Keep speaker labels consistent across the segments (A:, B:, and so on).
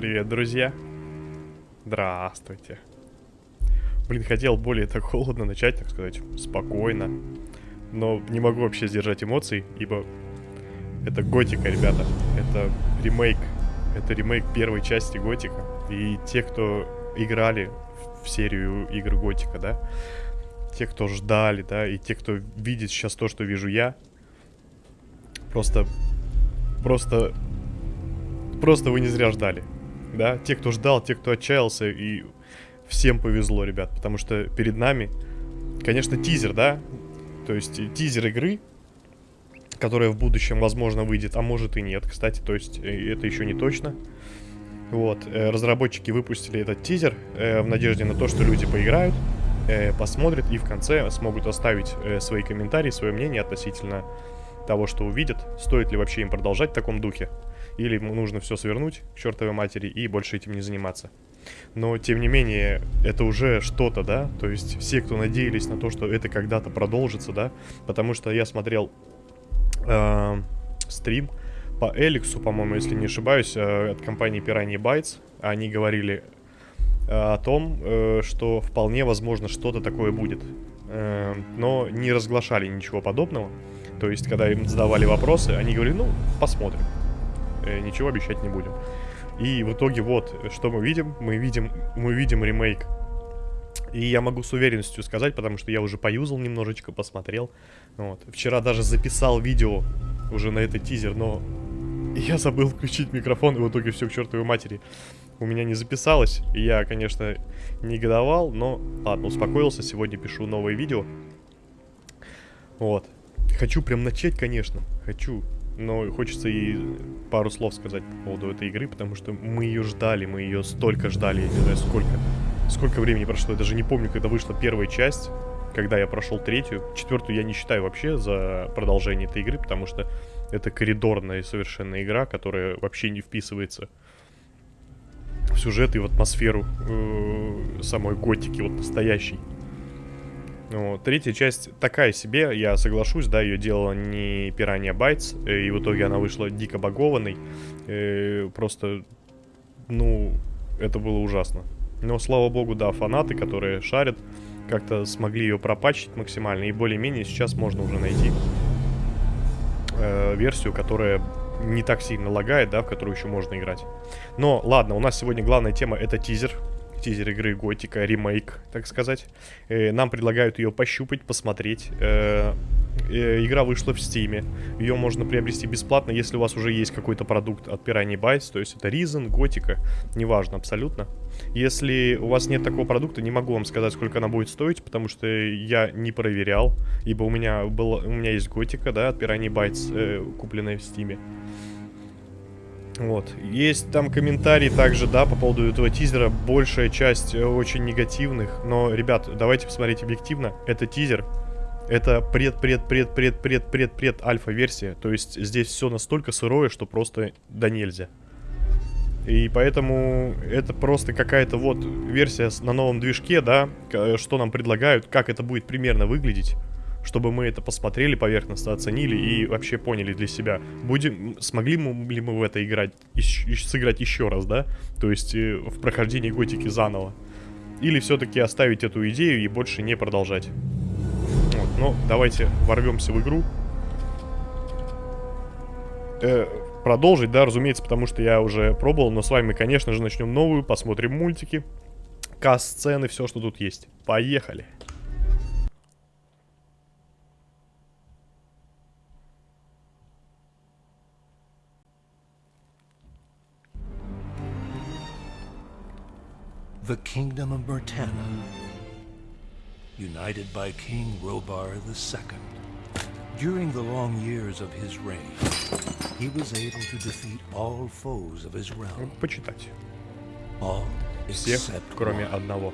A: Привет, друзья! Здравствуйте! Блин, хотел более так холодно начать, так сказать, спокойно. Но не могу вообще сдержать эмоций, ибо это Готика, ребята. Это ремейк. Это ремейк первой части Готика. И те, кто играли в серию игр Готика, да, те, кто ждали, да, и те, кто видит сейчас то, что вижу я, просто, просто Просто вы не зря ждали. Да, те, кто ждал, те, кто отчаялся, и всем повезло, ребят, потому что перед нами, конечно, тизер, да, то есть тизер игры, которая в будущем, возможно, выйдет, а может и нет, кстати, то есть э, это еще не точно. Вот, э, разработчики выпустили этот тизер э, в надежде на то, что люди поиграют, посмотрят и в конце смогут оставить свои комментарии, свое мнение относительно того, что увидят, стоит ли вообще им продолжать в таком духе или нужно все свернуть к чертовой матери и больше этим не заниматься. Но, тем не менее, это уже что-то, да? То есть все, кто надеялись на то, что это когда-то продолжится, да? Потому что я смотрел э, стрим по Эликсу, по-моему, если не ошибаюсь, э, от компании Piranha Bytes. Они говорили э, о том, э, что вполне возможно что-то такое будет. Э, но не разглашали ничего подобного. То есть, когда им задавали вопросы, они говорили, ну, посмотрим. Э, ничего обещать не будем. И в итоге вот, что мы видим? Мы видим, мы видим ремейк. И я могу с уверенностью сказать, потому что я уже поюзал немножечко, посмотрел. Вот. Вчера даже записал видео уже на этот тизер, но я забыл включить микрофон, и в итоге все к чертовой матери. У меня не записалось, и я, конечно, негодовал, но ладно, успокоился, сегодня пишу новое видео. Вот. Хочу прям начать, конечно, хочу но хочется и пару слов сказать по поводу этой игры, потому что мы ее ждали, мы ее столько ждали, я не знаю сколько. Сколько времени прошло, я даже не помню, когда вышла первая часть, когда я прошел третью. Четвертую я не считаю вообще за продолжение этой игры, потому что это коридорная совершенно игра, которая вообще не вписывается в сюжет и в атмосферу э, самой готики, вот настоящей. Ну, третья часть такая себе, я соглашусь, да, ее делала не Piranha Bytes, э, и в итоге она вышла дико багованной. Э, просто, ну, это было ужасно. Но, слава богу, да, фанаты, которые шарят, как-то смогли ее пропачить максимально, и более-менее сейчас можно уже найти э, версию, которая не так сильно лагает, да, в которую еще можно играть. Но, ладно, у нас сегодня главная тема это тизер, тизер игры Готика, ремейк, так сказать. Э, нам предлагают ее пощупать, посмотреть. Э, э, игра вышла в Стиме. Ее можно приобрести бесплатно, если у вас уже есть какой-то продукт от Piranha Bytes, то есть это Reason, Готика, неважно абсолютно. Если у вас нет такого продукта, не могу вам сказать, сколько она будет стоить, потому что я не проверял, ибо у меня, было, у меня есть Готика, да, от Piranha Bytes, купленная в Стиме. Вот. Есть там комментарии также, да, по поводу этого тизера. Большая часть э, очень негативных. Но, ребят, давайте посмотреть объективно. Это тизер. Это пред-пред-пред-пред-пред-пред-пред альфа-версия. То есть здесь все настолько сырое, что просто да нельзя. И поэтому это просто какая-то вот версия на новом движке, да, что нам предлагают, как это будет примерно выглядеть чтобы мы это посмотрели поверхностно, оценили и вообще поняли для себя, будем, смогли мы ли мы в это играть, и, сыграть еще раз, да, то есть э, в прохождении Готики заново, или все-таки оставить эту идею и больше не продолжать. Вот, ну, давайте ворвемся в игру. Э, продолжить, да, разумеется, потому что я уже пробовал, но с вами, конечно же, начнем новую, посмотрим мультики, касс-сцены, все, что тут есть. Поехали!
B: The kingdom of Murtana, united by King Robar II. During the long years of his reign, he was able to defeat all foes of his realm.
A: Почитать.
B: All
A: Всех, кроме одного.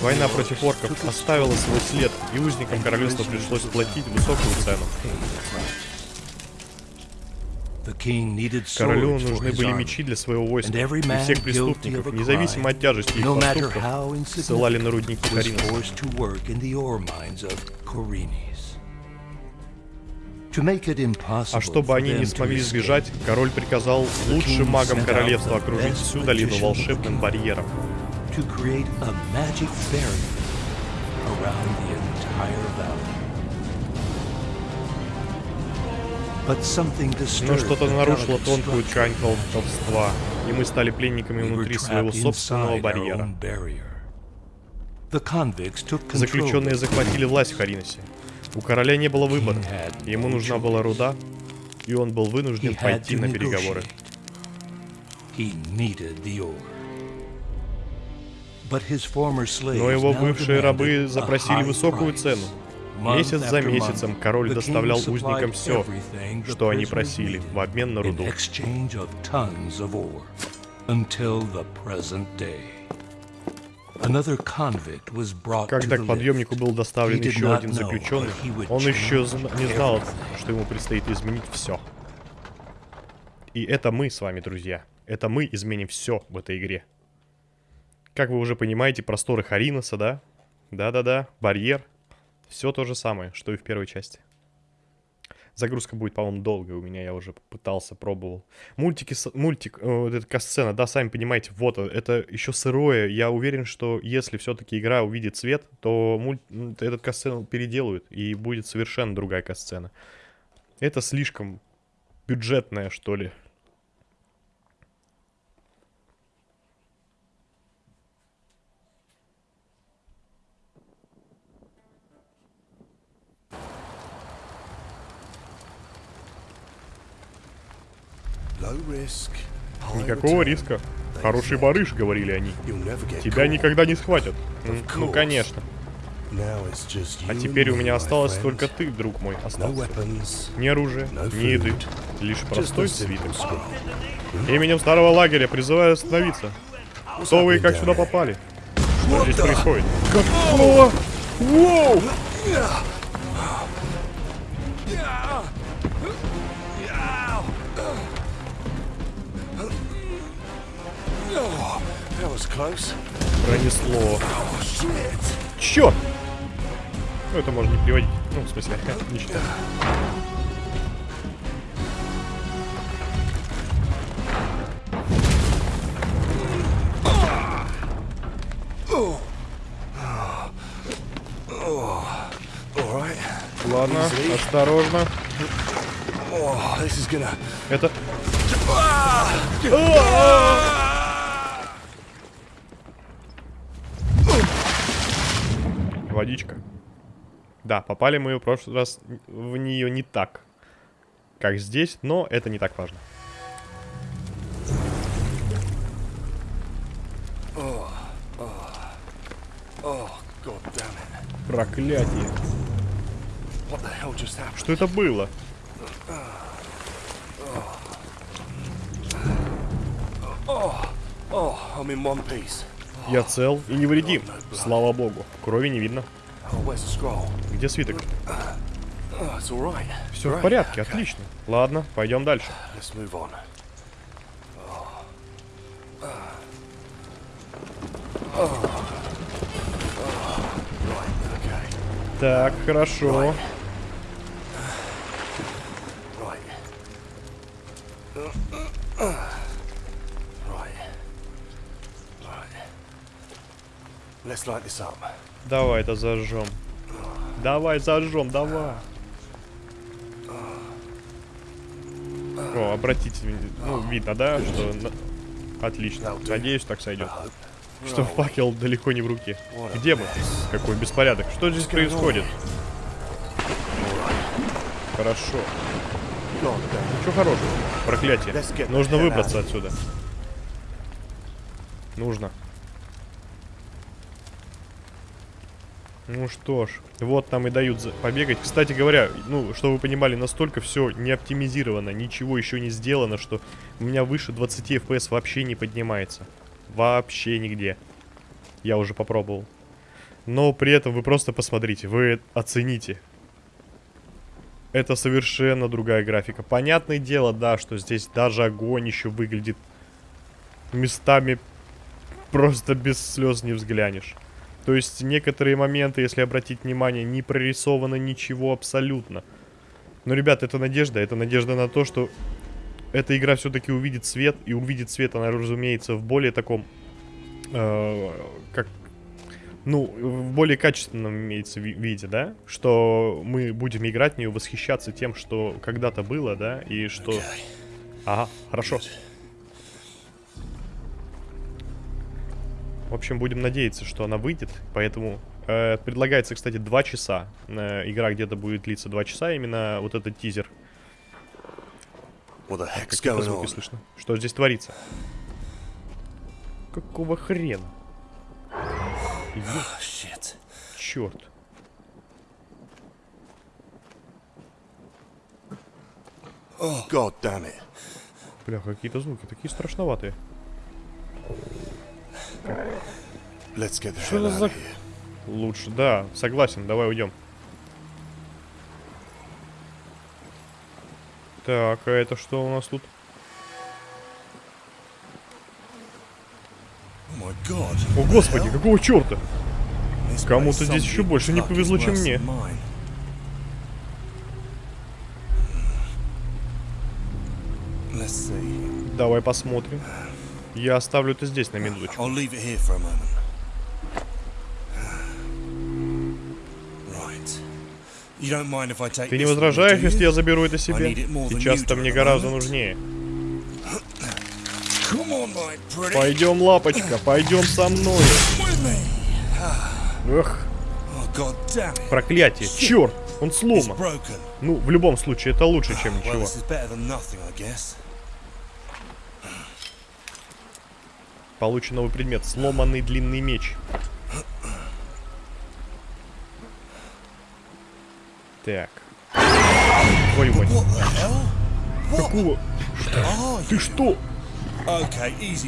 A: Война против орков оставила свой след, и узникам королевства пришлось платить высокую цену. Королю нужны были мечи для своего войска, и всех преступников, независимо от тяжести их поступков, ссылали на рудники
B: it
A: А чтобы они не смогли сбежать, король приказал лучшим магам королевства окружить всю долину волшебным барьером.
B: to create a magic barrier around the entire
A: Но
B: disturbed
A: что-то нарушило тонкую ткань колдовства, и мы стали пленниками
B: We were
A: внутри своего
B: trapped
A: собственного
B: inside our
A: барьера.
B: own barrier. The convicts took control
A: Заключенные захватили власть в Хариносе. У короля не было выбора.
B: King had
A: Ему нужна была руда, и он был
B: He
A: вынужден
B: had
A: пойти на переговоры.
B: negotiate. He needed the ore. But his former slaves
A: Но его
B: now
A: бывшие рабы запросили высокую цену. Месяц за месяцем король доставлял узникам все, что они просили в обмен на руду. Когда к подъемнику был доставлен еще один заключенный, он еще не знал, что ему предстоит изменить все. И это мы с вами, друзья. Это мы изменим все в этой игре. Как вы уже понимаете, просторы Хариноса, да? Да-да-да, барьер. Все то же самое, что и в первой части. Загрузка будет, по-моему, долгая у меня, я уже пытался, пробовал. Мультики, мультик, э, вот эта касцена, да, сами понимаете, вот, э, это еще сырое. Я уверен, что если все-таки игра увидит свет, то мульт, этот касцену переделают, и будет совершенно другая касцена. Это слишком бюджетное, что ли. Никакого риска. Хороший барыш, говорили они. Тебя никогда не схватят. Ну, конечно. А теперь у меня осталось только ты, друг мой, остался. Ни оружия, ни еды, лишь простой свиток. Именем старого лагеря призываю остановиться. Кто вы и как сюда попали? Что здесь происходит? Какого? Воу! Пронесло. Черт! Ну, это можно не приводить. Ну, в смысле, не считать. Ладно, осторожно.
C: Oh, this is gonna.
A: Это... Водичка. Да, попали мы в прошлый раз в нее не так, как здесь, но это не так важно.
C: Oh!
A: Проклятие. Что это было?
C: Oh, I'm in one piece.
A: Я цел и невредим. Слава богу. Крови не видно. Где свиток? Все в порядке, отлично. Ладно, пойдем дальше. Так, хорошо.
C: Right.
A: Давай это зажжем. Давай зажжем, давай. О, обратите, ну, видно, да, что... Отлично. Надеюсь, так сойдет. Что факел далеко не в руке. Где мы? Какой беспорядок. Что здесь происходит? Хорошо. Ничего хорошего. Проклятие. Нужно выбраться отсюда. Нужно. Ну что ж, вот нам и дают побегать. Кстати говоря, ну, чтобы вы понимали, настолько все не оптимизировано, ничего еще не сделано, что у меня выше 20 FPS вообще не поднимается. Вообще нигде. Я уже попробовал. Но при этом вы просто посмотрите, вы оцените. Это совершенно другая графика. Понятное дело, да, что здесь даже огонь еще выглядит местами просто без слез не взглянешь. То есть некоторые моменты, если обратить внимание, не прорисовано ничего абсолютно. Но, ребят, это надежда. Это надежда на то, что эта игра все-таки увидит свет. И увидит свет она, разумеется, в более таком... э, как... Ну, в более качественном имеется ви- виде, да? Что мы будем играть в нее, восхищаться тем, что когда-то было, да? И что... Ага, хорошо. В общем, будем надеяться, что она выйдет. Поэтому э, предлагается, кстати, 2 часа. Э, игра где-то будет длиться 2 часа. Именно вот этот тизер. Какие-то
C: going
A: звуки слышно. Что здесь творится? Какого хрена?
C: Shit.
A: Черт.
C: God damn it.
A: Бля, какие-то звуки такие страшноватые. Что за-. Лучше, да, согласен, давай уйдем. Так, а это что у нас тут?
C: Oh.
A: О, господи, какого черта? Кому-то здесь еще больше не повезло, чем мне.
C: see.
A: Давай посмотрим. Я оставлю это здесь на минуточку. Ты не возражаешь, если я заберу это себе?
C: need it more than
A: Сейчас
C: you
A: это
C: do
A: мне гораздо нужнее. Пойдем, лапочка, пойдем со мной. Эх,
C: Oh
A: проклятие, черт, он сломан. Ну, в любом случае, это лучше, чем
C: Well,
A: ничего. Получен новый предмет, сломанный длинный меч. Так. Твою мать. Какого?
C: are
A: Ты
C: you?
A: что?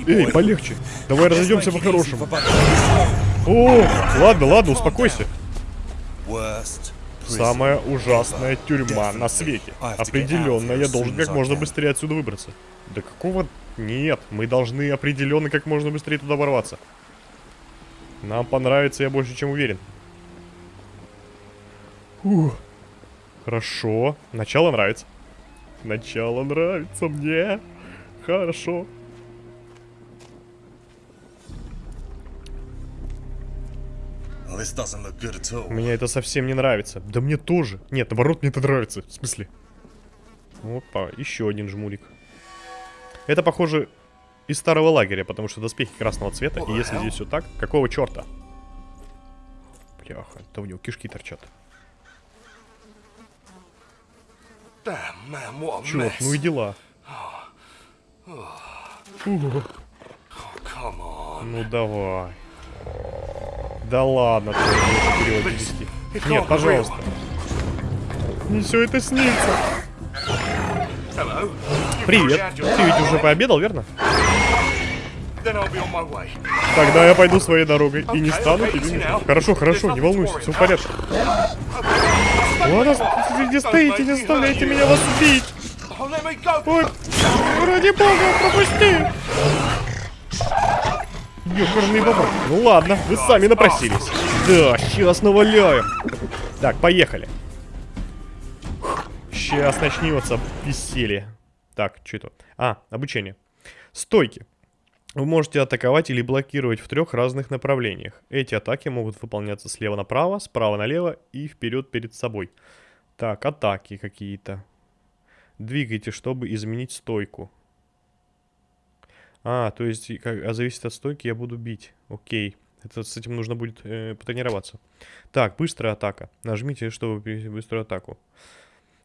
A: Эй, полегче. Давай разойдемся по-хорошему. О, ладно, ладно, успокойся. Самая ужасная тюрьма на свете. Определенно, я должен как можно быстрее отсюда выбраться. Да какого... Нет, мы должны определенно как можно быстрее туда ворваться. Нам понравится, я больше чем уверен. Ух. Хорошо. Начало нравится. Начало нравится мне. Хорошо. Мне это совсем не нравится. Да мне тоже. Нет, наоборот, мне это нравится. В смысле? Опа, еще один жмурик. Это, похоже, из старого лагеря, потому что доспехи красного цвета. И если здесь все так, какого черта? Бляха, это у него кишки торчат. Черт, ну и дела. Ну давай. Да ладно, ты Нет, пожалуйста. Не все это снится. Привет. Ты ведь уже пообедал, верно? Тогда я пойду своей дорогой и не стану тебе. Хорошо, хорошо, не волнуйся, все в порядке. Ладно, не стоите, не заставляйте меня вас убить. Ой, ради бога, пропусти. Ёкарный бабак. Ну ладно, вы сами напросились. Да, сейчас наваляем. Так, поехали. Сейчас начнется веселье. Так, что это? А, обучение. Стойки. Вы можете атаковать или блокировать в трех разных направлениях. Эти атаки могут выполняться слева направо, справа налево и вперед перед собой. Так, атаки какие-то. Двигайте, чтобы изменить стойку. А, то есть, как, а зависит от стойки, я буду бить. Окей. Это с этим нужно будет э, потренироваться. Так, быстрая атака. Нажмите, чтобы перевести быструю атаку.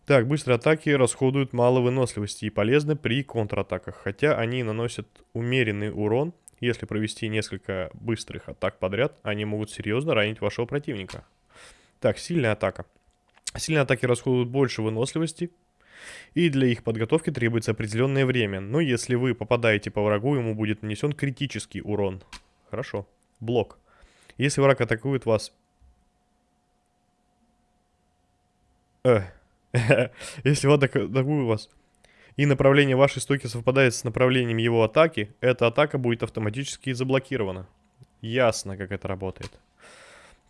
A: Так, быстрые атаки расходуют мало выносливости и полезны при контратаках, хотя они наносят умеренный урон. Если провести несколько быстрых атак подряд, они могут серьезно ранить вашего противника. Так, сильная атака. Сильные атаки расходуют больше выносливости, и для их подготовки требуется определенное время. Но если вы попадаете по врагу, ему будет нанесен критический урон. Хорошо. Блок. Если враг атакует вас... Э. Если враг атакует вас, и направление вашей стойки совпадает с направлением его атаки, эта атака будет автоматически заблокирована. Ясно, как это работает.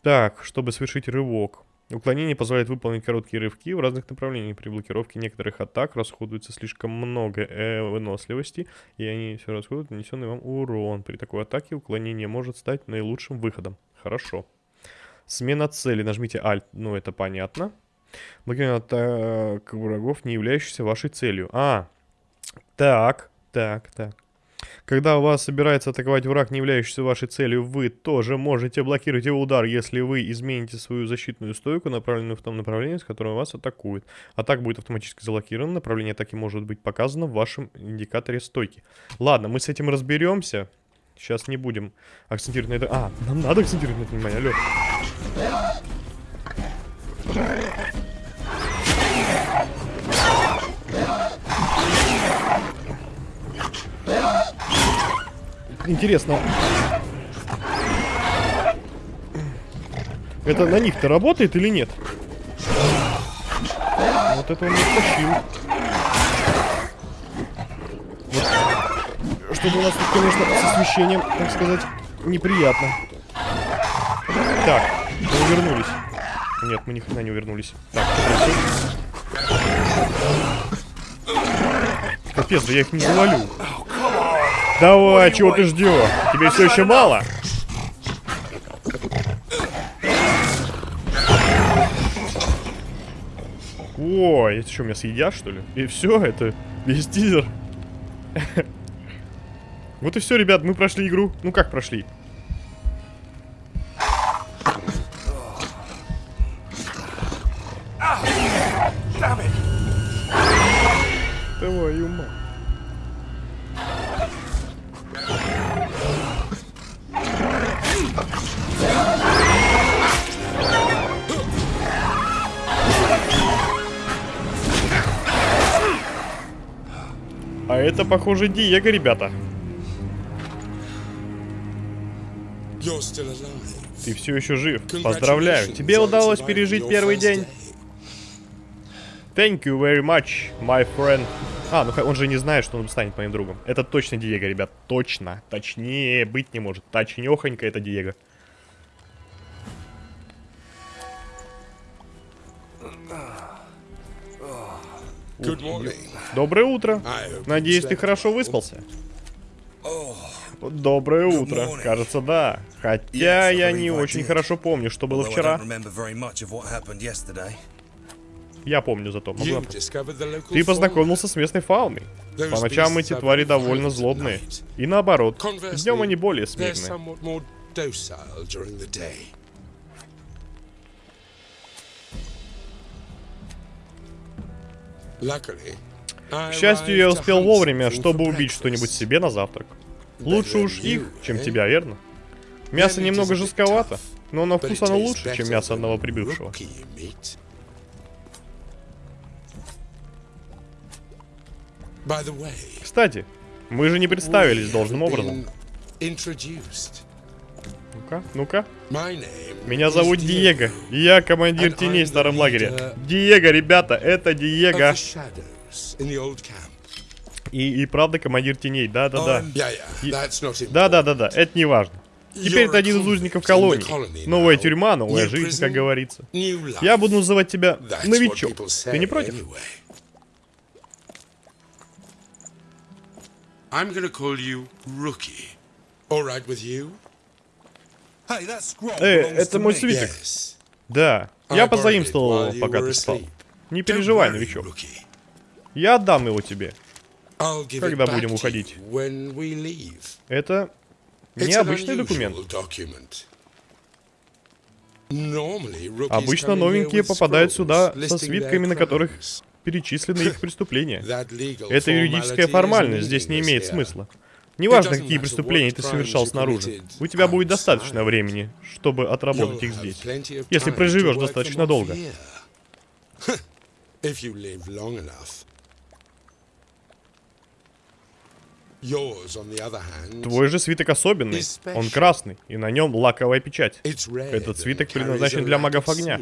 A: Так, чтобы совершить рывок. Уклонение позволяет выполнить короткие рывки в разных направлениях. При блокировке некоторых атак расходуется слишком много э, выносливости, и они все расходуют нанесенный вам урон. При такой атаке уклонение может стать наилучшим выходом. Хорошо. Смена цели. Нажмите Alt. Ну, это понятно. Блокирование атак врагов, не являющихся вашей целью. А, так, так, так. Когда у вас собирается атаковать враг, не являющийся вашей целью, вы тоже можете блокировать его удар, если вы измените свою защитную стойку, направленную в том направлении, с которым вас атакуют. Атака будет автоматически заблокирована, направление атаки может быть показано в вашем индикаторе стойки. Ладно, мы с этим разберемся. Сейчас не будем акцентировать на это. А, нам надо акцентировать на это внимание, алло. Интересно. Это на них-то работает или нет? Вот это он не тащил. Вот. Что-то у нас тут, конечно, с освещением, так сказать, неприятно. Так, мы увернулись. Нет, мы ни хрена не увернулись. Так? Капец, да я их не завалю. Давай, чего ты ждешь? Тебе все еще мало? Ой, это что, меня съедят, что ли? И все, это весь тизер. Вот и все, ребят, мы прошли игру. Ну как прошли? Похоже, Диего, ребята. Ты все еще жив. Поздравляю. Тебе удалось пережить первый день. Thank you very much, my friend. А, ну он же не знает, что он станет моим другом. Это точно Диего, ребят. Точно. Точнее быть не может. Точнёхонько это Диего.
D: Good morning.
A: Доброе утро. Надеюсь, ты хорошо выспался. Доброе утро. Кажется, да. Хотя я не очень хорошо помню, что было вчера. Я помню зато. могу Ты познакомился с местной фауной. По ночам эти твари довольно злобные. И наоборот. Днем они более смирные.
D: Luckily,
A: К счастью, я успел вовремя, чтобы убить что-нибудь себе на завтрак. Лучше уж их, чем тебя, верно? Мясо немного жестковато, но на вкус оно лучше, чем мясо одного прибывшего. Кстати, мы же не представились должным образом. Ну-ка, ну-ка. Меня зовут Диего. Я командир теней в старом лагере. Диего, ребята, это Диего. И, и правда командир теней, да-да-да. Да-да-да-да, это не важно. Теперь ты один из узников колонии. Новая тюрьма, новая жизнь, как говорится. Я буду называть тебя новичок. Ты не против?
D: Anyway. I'm gonna call you Rookie. All right with you?
E: Hey, that scroll
A: Эй, это мой свиток.
D: Yes.
A: Да, я позаимствовал его, пока ты спал. Не переживай, новичок.
D: Rookie.
A: Я отдам его тебе. Когда будем уходить? Это необычный документ. Обычно новенькие попадают сюда со свитками, на которых перечислены их преступления. Это юридическая формальность, здесь не имеет смысла. Неважно, какие преступления ты совершал снаружи. У тебя будет достаточно времени, чтобы отработать их здесь. Если проживешь достаточно долго. Твой же свиток особенный. Он красный, и на нем лаковая печать. Этот свиток предназначен для магов огня.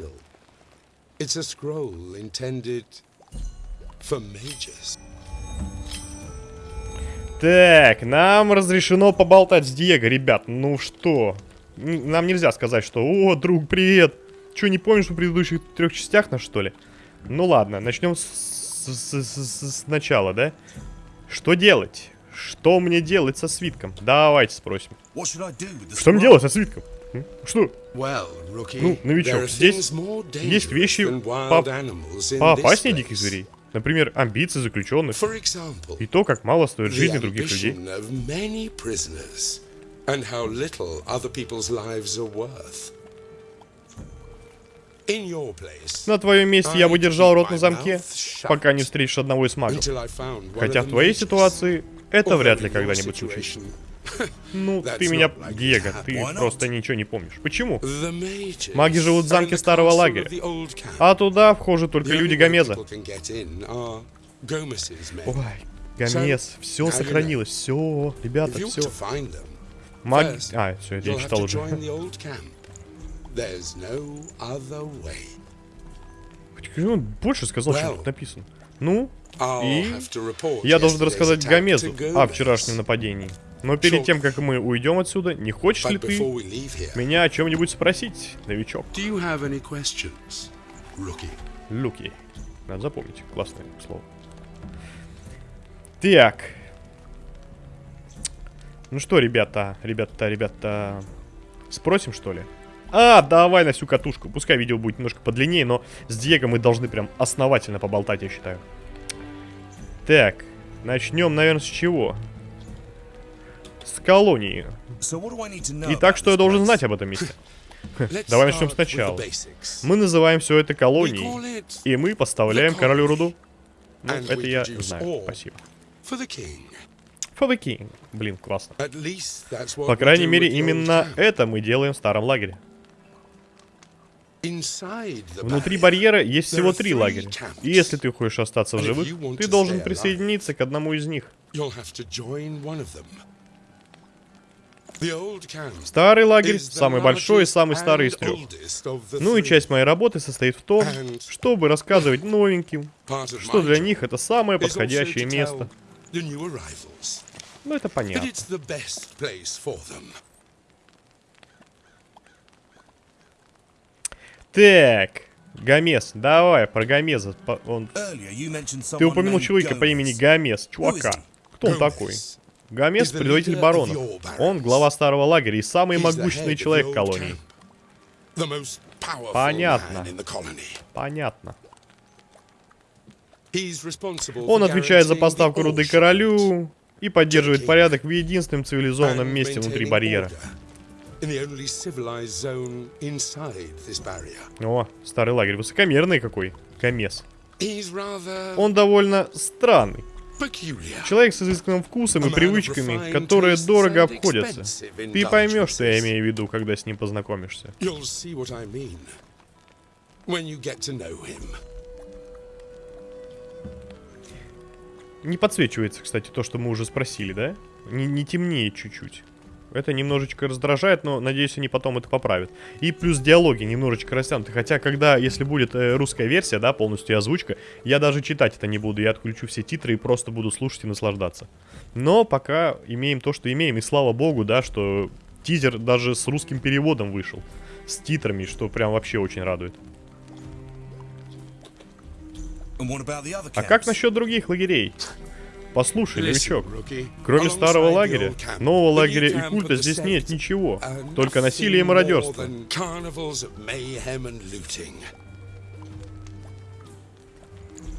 A: Так, нам разрешено поболтать с Диего, ребят. Ну что? Нам нельзя сказать, что «О, друг, привет! что, не помнишь в предыдущих трех частях на что ли? Ну ладно, начнем с, с- с- с- сначала, да? Что делать? Что мне делать со свитком? Давайте спросим. Что мне делать со свитком? Что? Ну, новичок, здесь есть вещи по- Поопаснее диких зверей. Например, амбиции заключенных. И то, как мало стоит жизни других людей. На твоем месте я бы держал рот на замке, пока не встретишь одного из магов. Хотя в твоей ситуации это вряд ли когда-нибудь случится. Ну, ты меня, Диего, ты просто ничего не помнишь. Почему? Маги живут в замке старого лагеря. А туда вхожи только люди Гомеза. Ой, Гомез, все сохранилось, все, ребята, все. Маги... А, все, я читал уже. Почему он больше сказал, чем тут написано? Ну, И я должен рассказать Гомезу о вчерашнем нападении. Но перед тем, как мы уйдем отсюда, не хочешь ли ты меня о чем-нибудь спросить, новичок? Люки. Надо запомнить. Классное слово. Так. Ну что, ребята, ребята, ребята. Спросим, что ли? А, давай на всю катушку. Пускай видео будет немножко подлиннее, но с Диего мы должны прям основательно поболтать, я считаю. Так, начнем, наверное, с чего? С колонии. Итак, что я должен знать об этом месте? Давай начнем сначала. Мы называем все это колонией. И мы поставляем королю руду. Ну, это я знаю. Спасибо.
D: for the king.
A: Блин, классно. По крайней мере, именно это мы делаем в старом лагере. Внутри барьера есть всего три лагеря. И если ты хочешь остаться в живых, ты должен присоединиться к одному из них. Старый лагерь самый большой и самый старый из трех. Ну и часть моей работы состоит в том, чтобы рассказывать новеньким, что для них это самое подходящее место. Ну это понятно. Так, Гомес, давай про Гомеза. Он... Ты упомянул человека по имени. Гомес, чувака. Кто он такой? Гомес предводитель баронов. Он глава старого лагеря и самый могущественный человек колонии. Понятно. Понятно. Он отвечает за поставку руды королю и поддерживает порядок в единственном цивилизованном месте внутри барьера. О, старый лагерь. Высокомерный какой. Гомес. Он довольно странный. Человек с изысканным вкусом и привычками, которые дорого обходятся. Ты поймешь, что я имею в виду, когда с ним познакомишься. Не подсвечивается, кстати, то, что мы уже спросили, да? Не, не темнеет чуть-чуть. Это немножечко раздражает, но надеюсь, они потом это поправят. И плюс диалоги немножечко растянуты. Хотя, когда, если будет э, русская версия, да, полностью озвучка, я даже читать это не буду. Я отключу все титры и просто буду слушать и наслаждаться. Но пока имеем то, что имеем. И слава богу, да, что тизер даже с русским переводом вышел. С титрами, что прям вообще очень радует. А как насчет других лагерей? Послушай, новичок. Кроме старого лагеря, нового лагеря и культа здесь нет ничего. Только насилие и мародерство.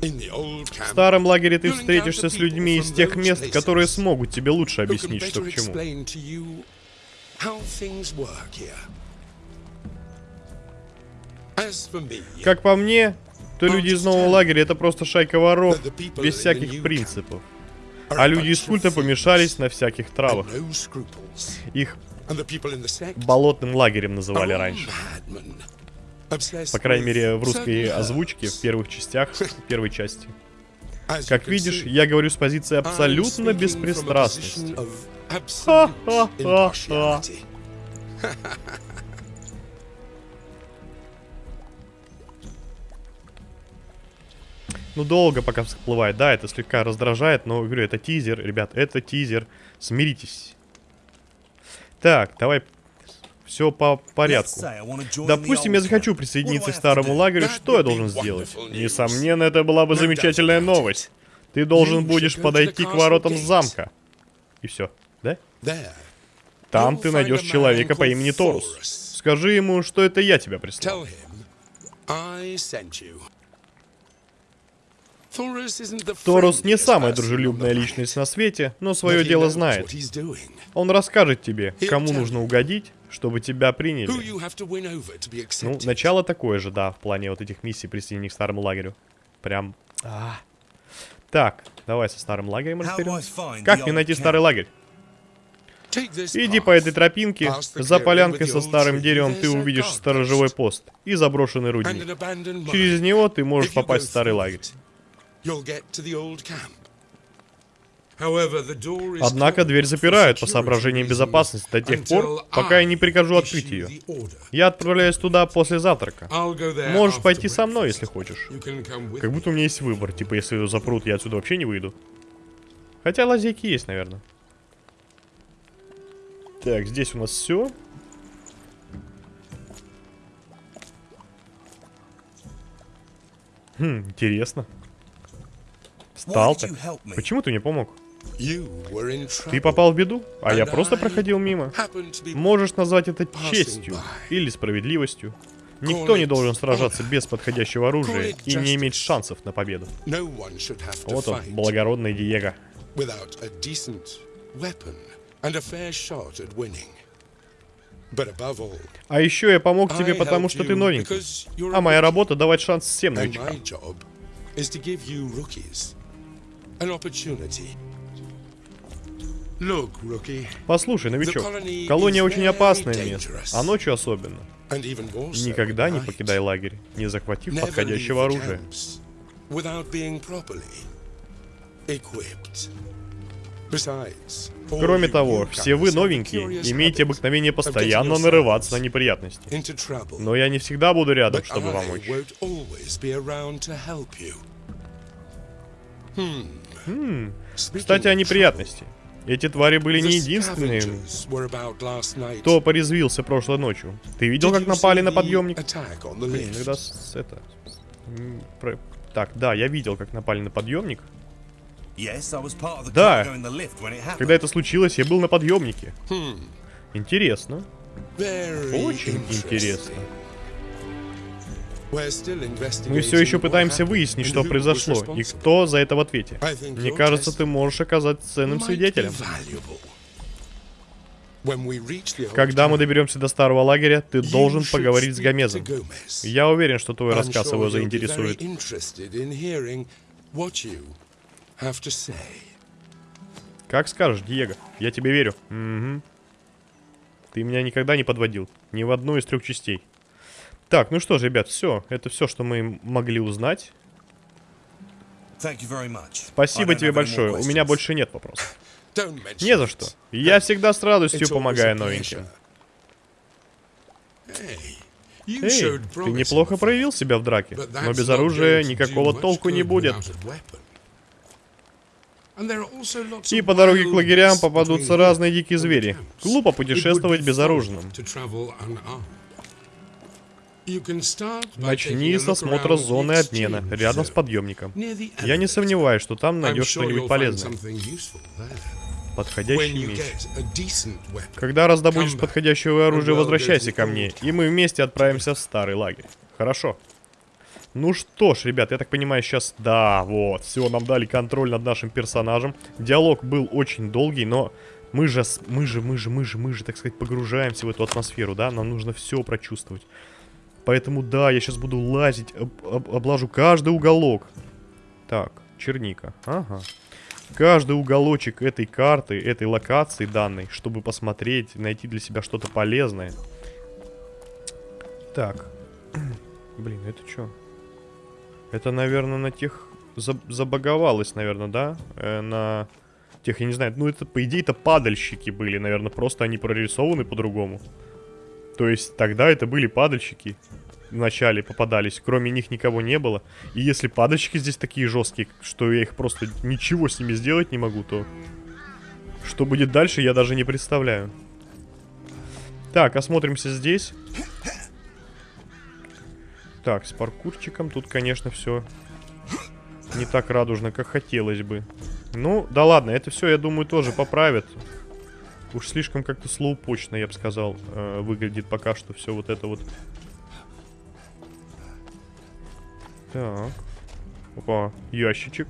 A: В старом лагере ты встретишься с людьми из тех мест, которые смогут тебе лучше объяснить, что к чему. Как по мне, то люди из нового лагеря это просто шайка воров, без всяких принципов. А люди из культа помешались на всяких травах. Их болотным лагерем называли раньше. По крайней мере, в русской озвучке, в первых частях, в первой части. Как видишь, я говорю с позиции абсолютно беспристрастности.
D: position
A: Ну, долго пока всплывает. Да, это слегка раздражает, но, говорю, это тизер, ребят, это тизер. Смиритесь. Так, давай Все по порядку. Допустим, я захочу присоединиться к старому лагерю, что я должен сделать? Несомненно, это была бы замечательная новость. Ты должен будешь подойти к воротам замка. И все, да? Там ты найдешь человека по имени Торус. Скажи ему, что это я тебя прислал. Торус не самая дружелюбная личность на свете, но свое дело знает. Он расскажет тебе, кому нужно угодить, чтобы тебя приняли. Ну, начало такое же, да, в плане вот этих миссий присоединения к старому лагерю. Прям... а. Так, давай со старым лагерем разберемся. Как мне найти старый лагерь? Иди по этой тропинке, за полянкой со старым деревом ты увидишь сторожевой пост и заброшенный рудник. Через него ты можешь попасть в старый лагерь. Однако дверь запирают по соображениям безопасности до тех пор, пока я не прикажу открыть ее. Я отправляюсь туда после завтрака. Можешь пойти со мной, если хочешь. Как будто у меня есть выбор. Типа, если ее запрут, я отсюда вообще не выйду. Хотя лазейки есть, наверное. Так, здесь у нас все. Хм, интересно. Встал
E: me?
A: Почему ты мне помог? Ты попал в беду, а я просто проходил мимо. Можешь назвать это честью или справедливостью. Никто не должен сражаться без подходящего оружия и не иметь шансов на победу. Вот он, благородный Диего. А еще я помог тебе, потому что ты новенький. А моя работа давать шанс всем новичкам.
D: An opportunity.
A: Послушай, новичок, колония очень опасное место, а ночью особенно. Никогда не покидай лагерь, не захватив подходящего оружия. Кроме того, все вы новенькие имеете обыкновение постоянно нарываться на неприятности. Но я не всегда буду рядом, чтобы помочь.
D: Hmm.
A: Кстати, о неприятности. Эти твари были не единственными,
D: единственные,
A: кто порезвился прошлой ночью. Ты видел, как напали на подъемник? Блин, иногда с- это... про- Так, да, я видел, как напали на подъемник. Да. Когда это случилось, я был на подъемнике. Интересно.
D: Очень
A: Очень интересно. Мы все еще пытаемся выяснить, что произошло, и кто за это в ответе. Мне кажется, ты можешь оказаться ценным свидетелем. Когда мы доберемся до старого лагеря, ты должен поговорить с Гомезом. Я уверен, что твой рассказ его заинтересует. Как скажешь, Диего. Я тебе верю. Мгм. Ты меня никогда не подводил. Ни в одну из трех частей. Так, ну что ж, ребят, все. Это все, что мы могли узнать. Спасибо тебе большое. У меня больше нет вопросов. Не за что. Я всегда с радостью помогаю новеньким. Эй, ты неплохо проявил себя в драке, но без оружия никакого толку не будет. И по дороге к лагерям попадутся разные дикие звери. Глупо путешествовать безоружным. Начни с осмотра зоны обмена, рядом с подъемником. Я не сомневаюсь, что там найдешь что-нибудь полезное. Подходящий меч. Когда раздобудешь подходящее оружие, возвращайся ко мне, и мы вместе отправимся в старый лагерь. Хорошо. Ну что ж, ребят, я так понимаю, сейчас... Да, вот, все, нам дали контроль над нашим персонажем. Диалог был очень долгий, но мы же, мы же, мы же, мы же, мы же, так сказать, погружаемся в эту атмосферу, да? Нам нужно все прочувствовать. Поэтому, да, я сейчас буду лазить, об- об- облажу каждый уголок. Так, черника, ага. Каждый уголочек этой карты, этой локации данной, чтобы посмотреть, найти для себя что-то полезное. Так. Блин, это что? Это, наверное, на тех... за- Забаговалось, наверное, да? Э, на тех, я не знаю. Ну, это, по идее, это падальщики были, наверное. Просто они прорисованы по-другому. То есть, тогда это были падальщики. В начале попадались. Кроме них никого не было. И если падальщики здесь такие жесткие, что я их просто ничего с ними сделать не могу, то... Что будет дальше, я даже не представляю. Так, осмотримся здесь. Так, с паркурчиком тут, конечно, все не так радужно, как хотелось бы. Ну, да ладно, это все, я думаю, тоже поправят. Уж слишком как-то слоупочно, я бы сказал, э, выглядит пока что все вот это вот. Так. Опа, ящичек.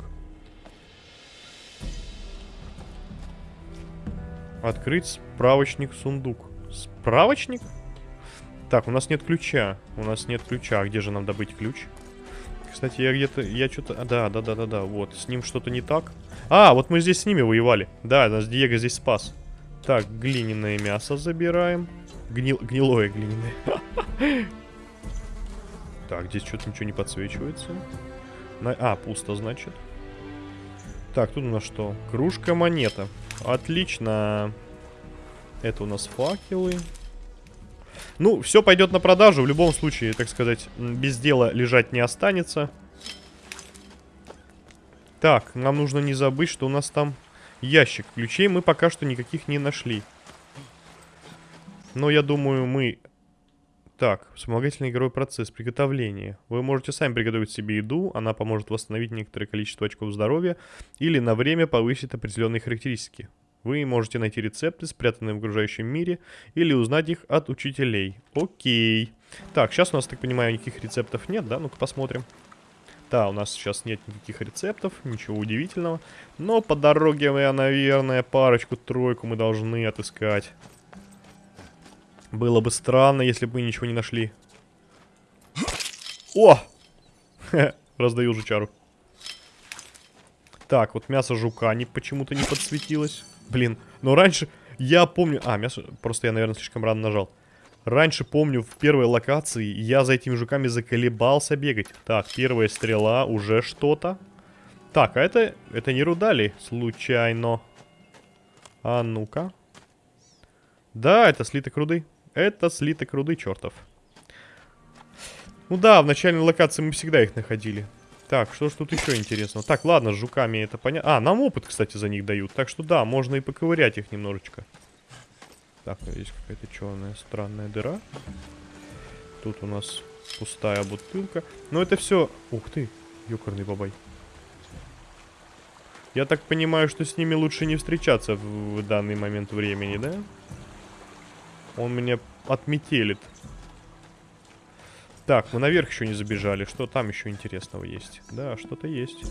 A: Открыть справочник сундук. Справочник? Так, у нас нет ключа. У нас нет ключа. А где же нам добыть ключ? Кстати, я где-то... Я что-то... А, да, да, да, да, да. Вот, с ним что-то не так. А, вот мы здесь с ними воевали. Да, нас Диего здесь спас. Так, глиняное мясо забираем. Гнил... Гнилое глиняное. Так, здесь что-то ничего не подсвечивается. На... А, пусто, значит. Так, тут у нас что? Кружка-монета. Отлично. Это у нас факелы. Ну, все пойдет на продажу. В любом случае, так сказать, без дела лежать не останется. Так, нам нужно не забыть, что у нас там ящик. Ключей мы пока что никаких не нашли. Но я думаю, мы... Так, вспомогательный игровой процесс, приготовление. Вы можете сами приготовить себе еду, она поможет восстановить некоторое количество очков здоровья или на время повысит определенные характеристики. Вы можете найти рецепты, спрятанные в окружающем мире, или узнать их от учителей. Окей. Так, сейчас у нас, так понимаю, никаких рецептов нет, да? Ну-ка посмотрим. Да, у нас сейчас нет никаких рецептов, ничего удивительного. Но по дороге я, наверное, парочку-тройку мы должны отыскать. Было бы странно, если бы ничего не нашли. О! Раздаю жучару. Так, вот мясо жука не почему-то не подсветилось. Блин, но раньше я помню... А, мясо... Просто я, наверное, слишком рано нажал. Раньше помню, в первой локации я за этими жуками заколебался бегать. Так, первая стрела, уже что-то. Так, а это... Это не рудали, случайно. А ну-ка. Да, это слиток руды. Это слиток руды, чертов. Ну да, в начальной локации мы всегда их находили. Так, что ж тут еще интересного? Так, ладно, с жуками это понятно. А, нам опыт, кстати, за них дают. Так что да, можно и поковырять их немножечко. Так, здесь какая-то черная странная дыра. Тут у нас пустая бутылка. Но это все... Ух ты, ёкарный бабай. Я так понимаю, что с ними лучше не встречаться в, в данный момент времени, да? Он меня отметелит. Так, мы наверх еще не забежали. Что там еще интересного есть? Да, что-то есть.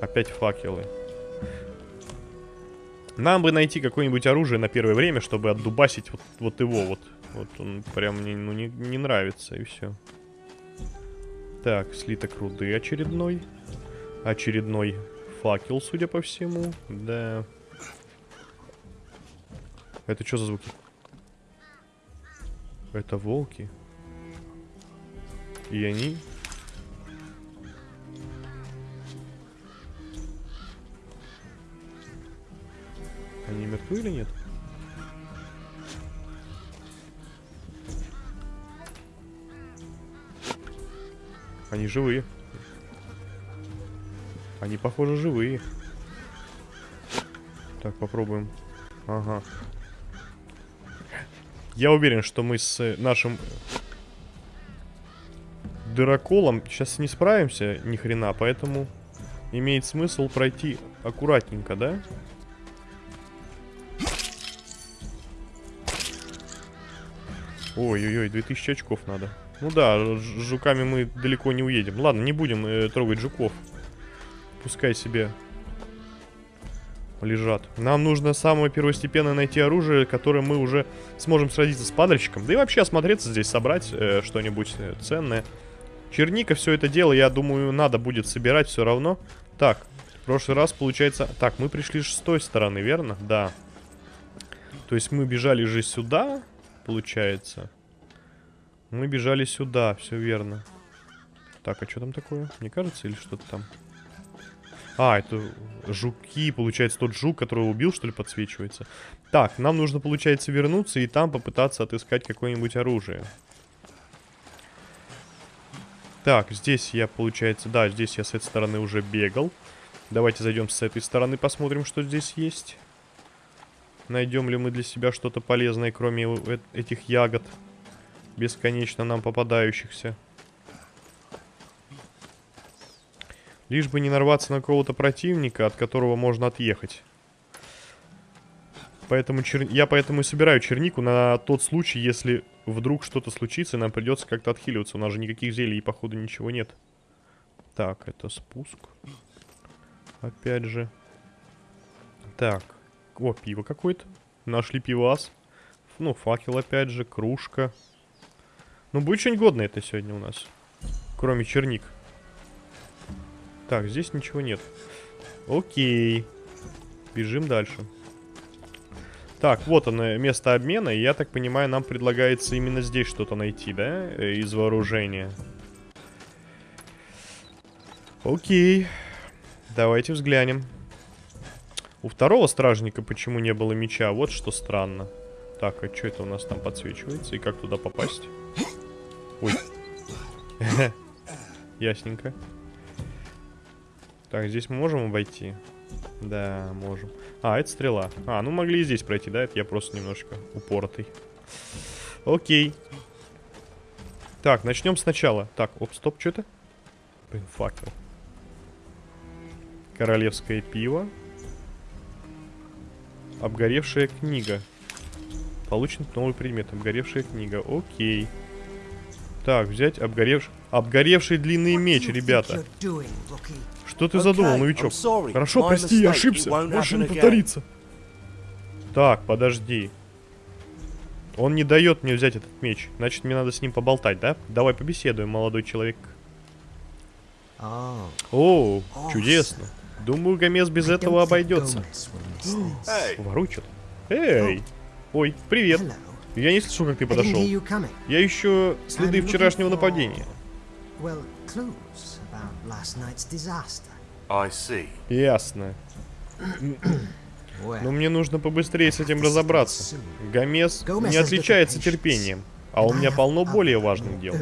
A: Опять факелы. Нам бы найти какое-нибудь оружие на первое время, чтобы отдубасить вот, вот его вот. Вот он прям мне ну, не, не нравится, и все. Так, слиток руды очередной. Очередной факел, судя по всему. Да. Это что за звуки? Это волки. И они... Они мертвы или нет? Они живые. Они, похоже, живые. Так, попробуем. Ага. Я уверен, что мы с нашим дыроколом сейчас не справимся ни хрена, поэтому имеет смысл пройти аккуратненько, да? Ой-ой-ой, 2000 очков надо. Ну да, с жуками мы далеко не уедем. Ладно, не будем э, трогать жуков. Пускай себе лежат. Нам нужно самое первостепенное найти оружие, которое мы уже сможем сразиться с падальщиком. Да и вообще осмотреться здесь, собрать э, что-нибудь э, ценное. Черника, все это дело, я думаю, надо будет собирать все равно. Так, в прошлый раз, получается... Так, мы пришли с той стороны, верно? Да. То есть мы бежали же сюда, получается. Мы бежали сюда, все верно. Так, а что там такое? Мне кажется, или что-то там? А, это жуки, получается, тот жук, которого убил, что ли, подсвечивается. Так, нам нужно, получается, вернуться и там попытаться отыскать какое-нибудь оружие. Так, здесь я, получается, да, здесь я с этой стороны уже бегал. Давайте зайдем с этой стороны, посмотрим, что здесь есть. Найдем ли мы для себя что-то полезное, кроме э этих ягод, бесконечно нам попадающихся. Лишь бы не нарваться на какого-то противника, от которого можно отъехать. Поэтому чер... Я поэтому и собираю чернику на тот случай, если вдруг что-то случится, и нам придется как-то отхиливаться. У нас же никаких зелий, походу, ничего нет. Так, это спуск. Опять же. Так. О, пиво какое-то. Нашли пивас. Ну, факел опять же, кружка. Ну, будет что-нибудь годное это сегодня у нас. Кроме черник. Так, здесь ничего нет. Окей. Бежим дальше. Так, вот оно, место обмена. И я так понимаю, нам предлагается именно здесь что-то найти, да? Э, из вооружения. Окей. Давайте взглянем. У второго стражника почему не было меча? Вот что странно. Так, а что это у нас там подсвечивается? И как туда попасть? Ой. Ясненько. Так, здесь мы можем обойти? Да, можем. А, это стрела. А, ну могли и здесь пройти, да? Это я просто немножко упоротый. Окей. Так, начнем сначала. Так, оп, стоп, что это? Блин, факел. Королевское пиво. Обгоревшая книга. Получен новый предмет. Обгоревшая книга. Окей. Так, взять обгоревший... Обгоревший длинный меч, ребята. Что ты задумал, новичок? Хорошо, прости, я ошибся. Больше не повторится. Так, подожди. Он не дает мне взять этот меч. Значит, мне надо с ним поболтать, да? Давай побеседуем, молодой человек. О, чудесно. Думаю, Гомес без этого обойдется. Воруй что-то. Эй! Ой, привет. Я не слышу, как ты подошел. Я ищу следы вчерашнего нападения. Ясно. Но мне нужно побыстрее с этим разобраться. Гомес не отличается терпением, а у меня полно более важных дел.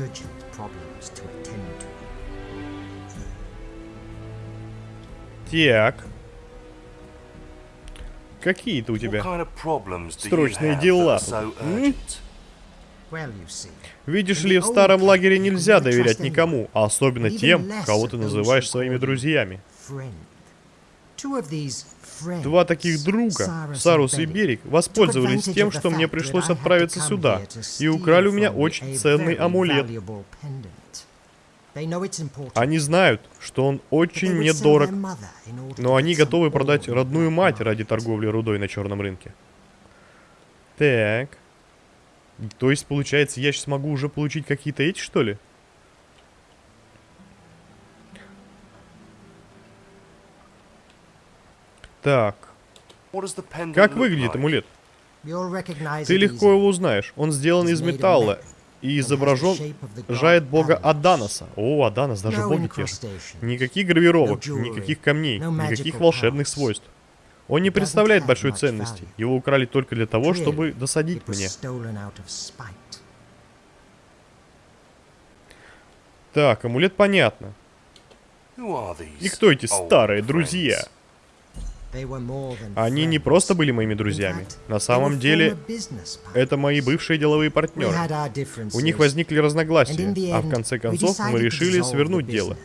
A: Так. Какие-то у тебя срочные дела. Видишь ли, в старом лагере нельзя доверять никому, а особенно тем, кого ты называешь своими друзьями. Два таких друга, Сарус и Берег, воспользовались тем, что мне пришлось отправиться сюда, и украли у меня очень ценный амулет. Они знают, что он очень мне дорог, но они готовы продать родную мать ради торговли рудой на черном рынке. Так. То есть, получается, я сейчас могу уже получить какие-то эти, что ли? Так. Как выглядит амулет? Ты легко его узнаешь. Он сделан из металла и изображен жает бога Аданоса. О, Аданос, даже боги те же. Никаких гравировок, никаких камней, никаких волшебных свойств. Он не представляет большой ценности. Его украли только для того, чтобы досадить мне. Так, амулет понятно. И кто эти старые друзья? Они не просто были моими друзьями. На самом деле, это мои бывшие деловые партнеры. У них возникли разногласия, а в конце концов мы решили свернуть дело.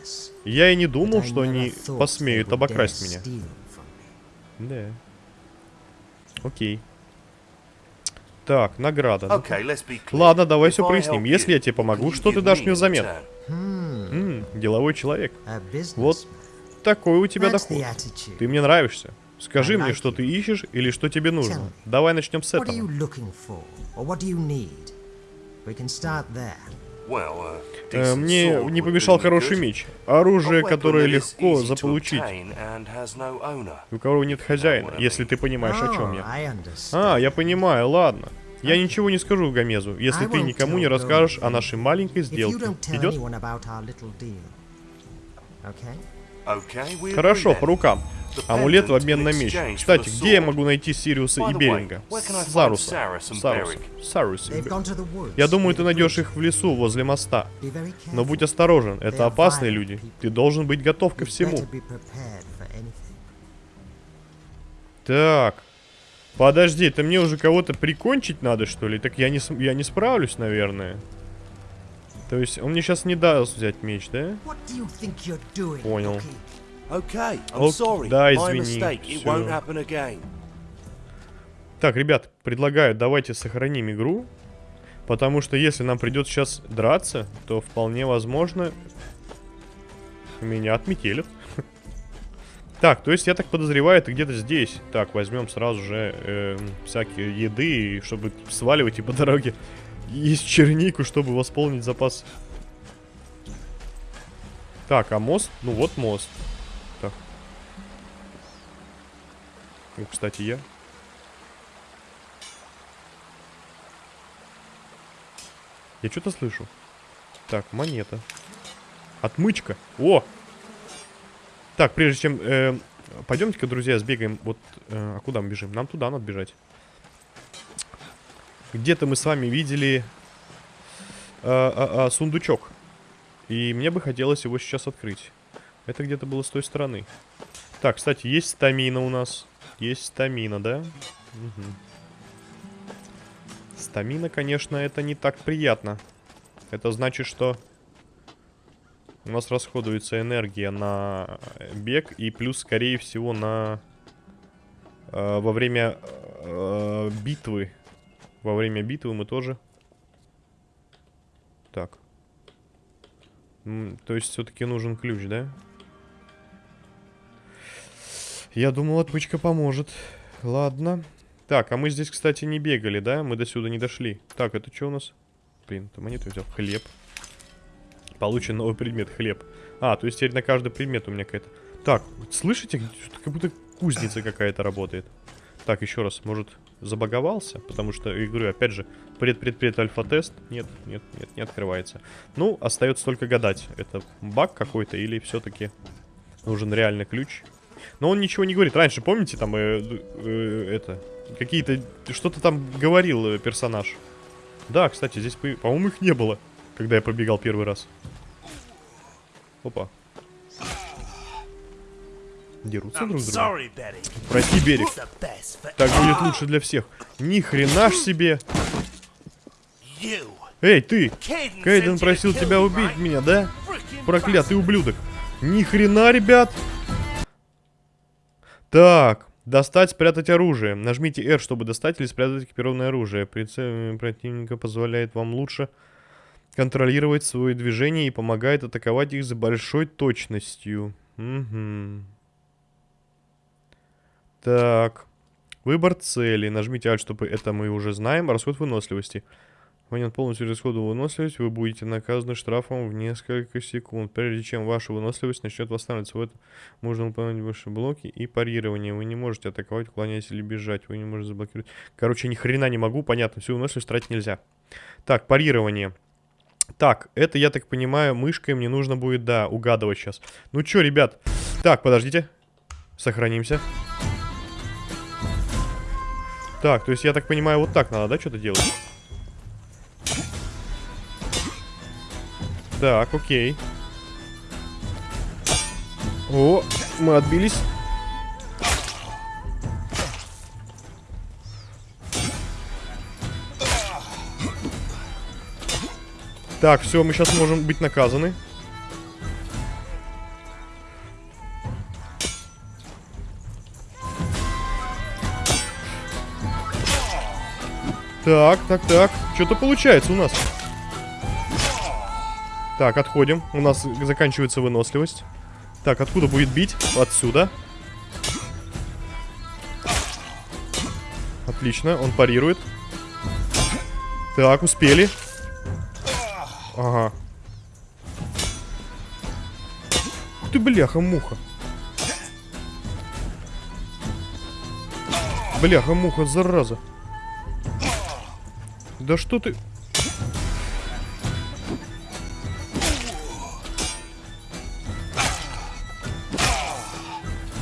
A: Я и не думал, что они посмеют обокрасть меня. Да. Окей. Так, награда. Okay, Ладно, давай все проясним. Если я тебе помогу, что ты дашь мне взамен? М -м, деловой человек. Вот такой у тебя доход. Ты мне нравишься. Скажи мне, что ты ищешь или что тебе нужно. Давай начнем с этого. Uh, э, мне не помешал хороший меч. Оружие, которое легко заполучить. У кого нет хозяина, если ты понимаешь, о чем я. А, я понимаю, ладно. Я ничего не скажу Гомезу, если ты никому не расскажешь о нашей маленькой сделке. Идет? Хорошо, по рукам. Амулет в обмен на меч. Кстати, где я могу найти Сириуса и Беринга? Саруса. Саруса. Саруса. Я думаю, ты найдешь их в лесу возле моста. Но будь осторожен, это опасные люди. Ты должен быть готов ко всему. Так. Подожди, ты мне уже кого-то прикончить надо, что ли? Так я не, я не справлюсь, наверное. То есть он мне сейчас не даст взять меч, да? Понял.
E: Okay, I'm sorry.
A: Да, извини. Так, ребят, предлагаю, давайте сохраним игру. Потому что если нам придется сейчас драться, то вполне возможно меня отметелят. Так, то есть я так подозреваю, это где-то здесь. Так, возьмем сразу же э, всякие еды, чтобы сваливать и по дороге есть чернику, чтобы восполнить запас. Так, а мост? Ну вот мост. Так. Ну, кстати, я. Я что-то слышу. Так, монета. Отмычка. О! Так, прежде чем... Э, Пойдемте-ка, друзья, сбегаем. Вот, э, а куда мы бежим? Нам туда надо бежать. Где-то мы с вами видели э, э, э, сундучок. И мне бы хотелось его сейчас открыть. Это где-то было с той стороны. Так, кстати, есть стамина у нас. Есть стамина, да? Угу. Стамина, конечно, это не так приятно. Это значит, что у нас расходуется энергия на бег и плюс, скорее всего, на... Э, во время э, битвы. Во время битвы мы тоже... Так. То есть все-таки нужен ключ, да? Я думал, отмычка поможет. Ладно. Так, а мы здесь, кстати, не бегали, да? Мы до сюда не дошли. Так, это что у нас? Блин, это монету взял. Хлеб. Получен новый предмет, хлеб. А, то есть теперь на каждый предмет у меня какая-то... Так, слышите? Как будто кузница какая-то работает. Так, еще раз, может, забаговался? Потому что игры, опять же, пред-пред-пред альфа-тест. Нет, нет, нет, не открывается. Ну, остается только гадать, это баг какой-то или все-таки нужен реальный ключ. Но он ничего не говорит. Раньше, помните, там, э, э, это, какие-то, что-то там говорил э, персонаж. Да, кстати, здесь, по-моему, их не было когда я пробегал первый раз. Опа. Дерутся друг с другом. Пройти берег. Так будет лучше для всех. Ни хрена ж себе. Эй, ты! Кейден просил тебя убить меня, да? Проклятый ублюдок. Ни хрена, ребят. Так, достать, спрятать оружие. Нажмите R, чтобы достать или спрятать экипированное оружие. Прицел противника позволяет вам лучше контролировать свои движения и помогает атаковать их с большой точностью. Угу. Так. Выбор цели. Нажмите Alt, чтобы это мы уже знаем. Расход выносливости. Момент полностью расхода выносливость, вы будете наказаны штрафом в несколько секунд. Прежде чем ваша выносливость начнет восстанавливаться, в этом можно выполнять ваши блоки и парирование. Вы не можете атаковать, уклоняясь или бежать. Вы не можете заблокировать. Короче, ни хрена не могу, понятно. Всю выносливость тратить нельзя. Так, парирование. Так, это, я так понимаю, мышкой мне нужно будет, да, угадывать сейчас. Ну чё, ребят? Так, подождите. Сохранимся. Так, то есть, я так понимаю, вот так надо, да, что-то делать? Так, окей. О, мы отбились. Так, все, мы сейчас можем быть наказаны. Так, так, так. Что-то получается у нас. Так, отходим. У нас заканчивается выносливость. Так, откуда будет бить? Отсюда. Отлично, он парирует. Так, успели. Ага. Ух ты, бляха-муха. Бляха-муха, зараза. Да что ты...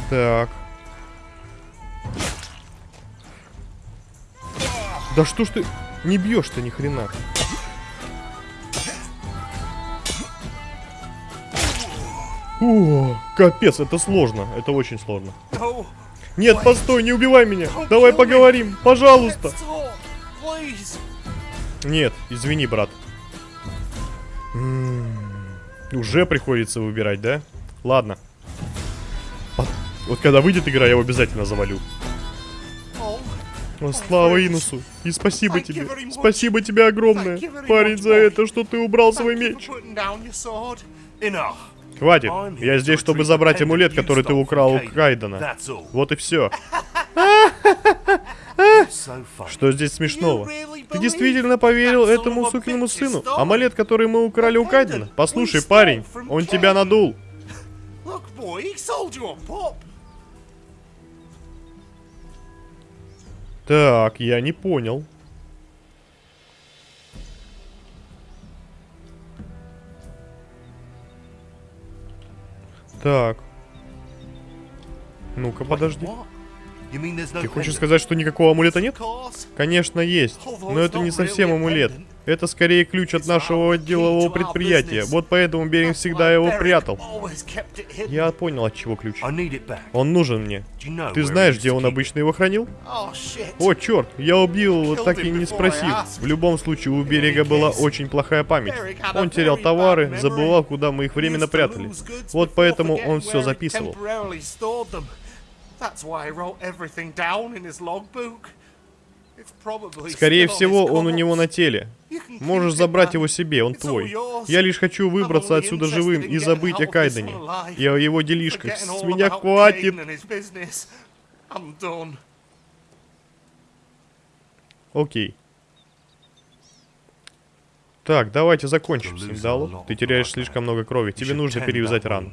A: Так. Да что ж ты не бьешь-то ни хрена? О, капец, это сложно. Это очень сложно. Нет, постой, не убивай меня. Давай поговорим, пожалуйста. Нет, извини, брат. М, Уже приходится выбирать, да? Ладно. Вот когда выйдет игра, я его обязательно завалю. О, слава Инусу. И спасибо тебе. Спасибо тебе огромное, парень, за это, что ты убрал свой меч. Хватит. Я здесь, чтобы забрать амулет, который ты украл у Кайдена. Вот и все. Что здесь смешного? Ты действительно поверил этому сукиному сыну? Амулет, который мы украли у Кайдена? Послушай, парень, он тебя надул. Так, я не понял. Так. Ну-ка, подожди. Ты хочешь сказать, что никакого амулета нет? Конечно, есть. Но это не совсем амулет. Это скорее ключ от нашего делового предприятия. Вот поэтому Беринг всегда его прятал. Я понял, от чего ключ. Он нужен мне. Ты знаешь, где он обычно его хранил?
C: Oh.
A: О, черт, я убил так и не спросив. В любом случае, у берега была очень плохая память. Он терял товары, забывал, куда мы их временно прятали. Вот поэтому он все записывал. Скорее всего, он у него на теле. Можешь забрать его себе, он твой. Я лишь хочу выбраться отсюда живым и забыть о Кайдене. И о его делишках. С меня хватит. Окей. Так, давайте закончим, Синдалу. Ты теряешь слишком много крови. Тебе нужно перевязать рану.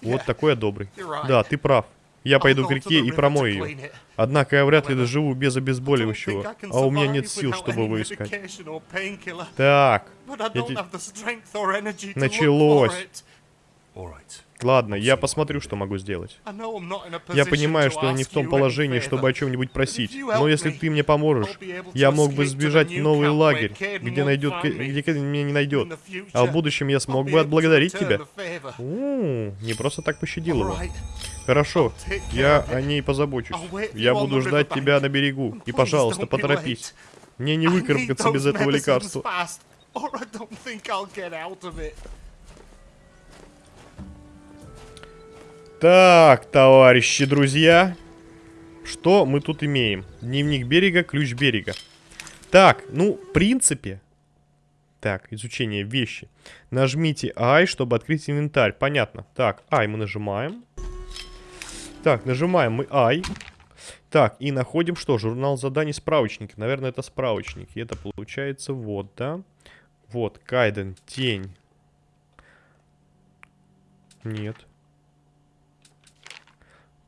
A: Вот такой я добрый. Да, ты прав. Я пойду к реке и промою ее. Однако я вряд ли доживу без обезболивающего. А у меня нет сил, чтобы его искать. Так. те- Началось. Ладно, я посмотрю, что могу сделать. Я понимаю, что я не в том положении, чтобы о чем-нибудь просить. Но если ты мне поможешь, я мог бы сбежать в новый лагерь, где найдет, где меня не найдет. А в будущем я смог бы отблагодарить тебя. У, не просто так пощадил его. Хорошо, я о ней позабочусь. Я буду ждать тебя на берегу. И, пожалуйста, поторопись. Мне не выкарабкаться без этого лекарства. Так, товарищи, друзья. Что мы тут имеем? Дневник берега, ключ берега. Так, ну, в принципе... Так, изучение вещи. Нажмите I, чтобы открыть инвентарь. Понятно. Так, I мы нажимаем. Так, нажимаем мы I. Так, и находим что? Журнал заданий, справочники. Наверное, это справочники. Это получается вот, да? Вот, Кайден, тень. Нет.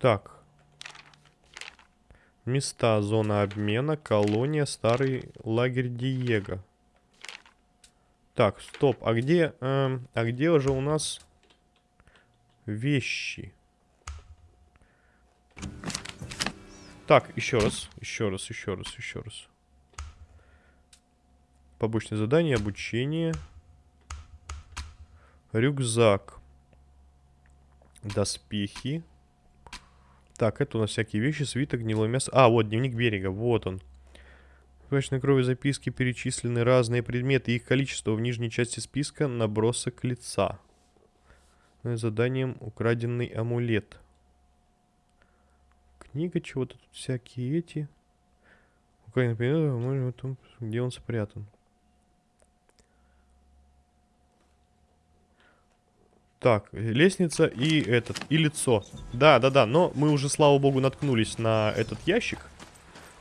A: Так. Места, зона обмена, колония, старый лагерь Диего. Так, стоп, а где, эм, а где уже у нас вещи? Так, еще раз, еще раз, еще раз, еще раз. Побочное задание, обучение. Рюкзак. Доспехи. Так, это у нас всякие вещи, свиток, гнилое мясо. А, вот, дневник берега, вот он. В крови записки перечислены разные предметы. Их количество в нижней части списка набросок лица. Ну Заданием украденный амулет. Книга чего-то тут всякие эти. Украденный предмет, может, в том, где он спрятан. Так, лестница и этот, и лицо. Да, да, да, но мы уже, слава богу, наткнулись на этот ящик.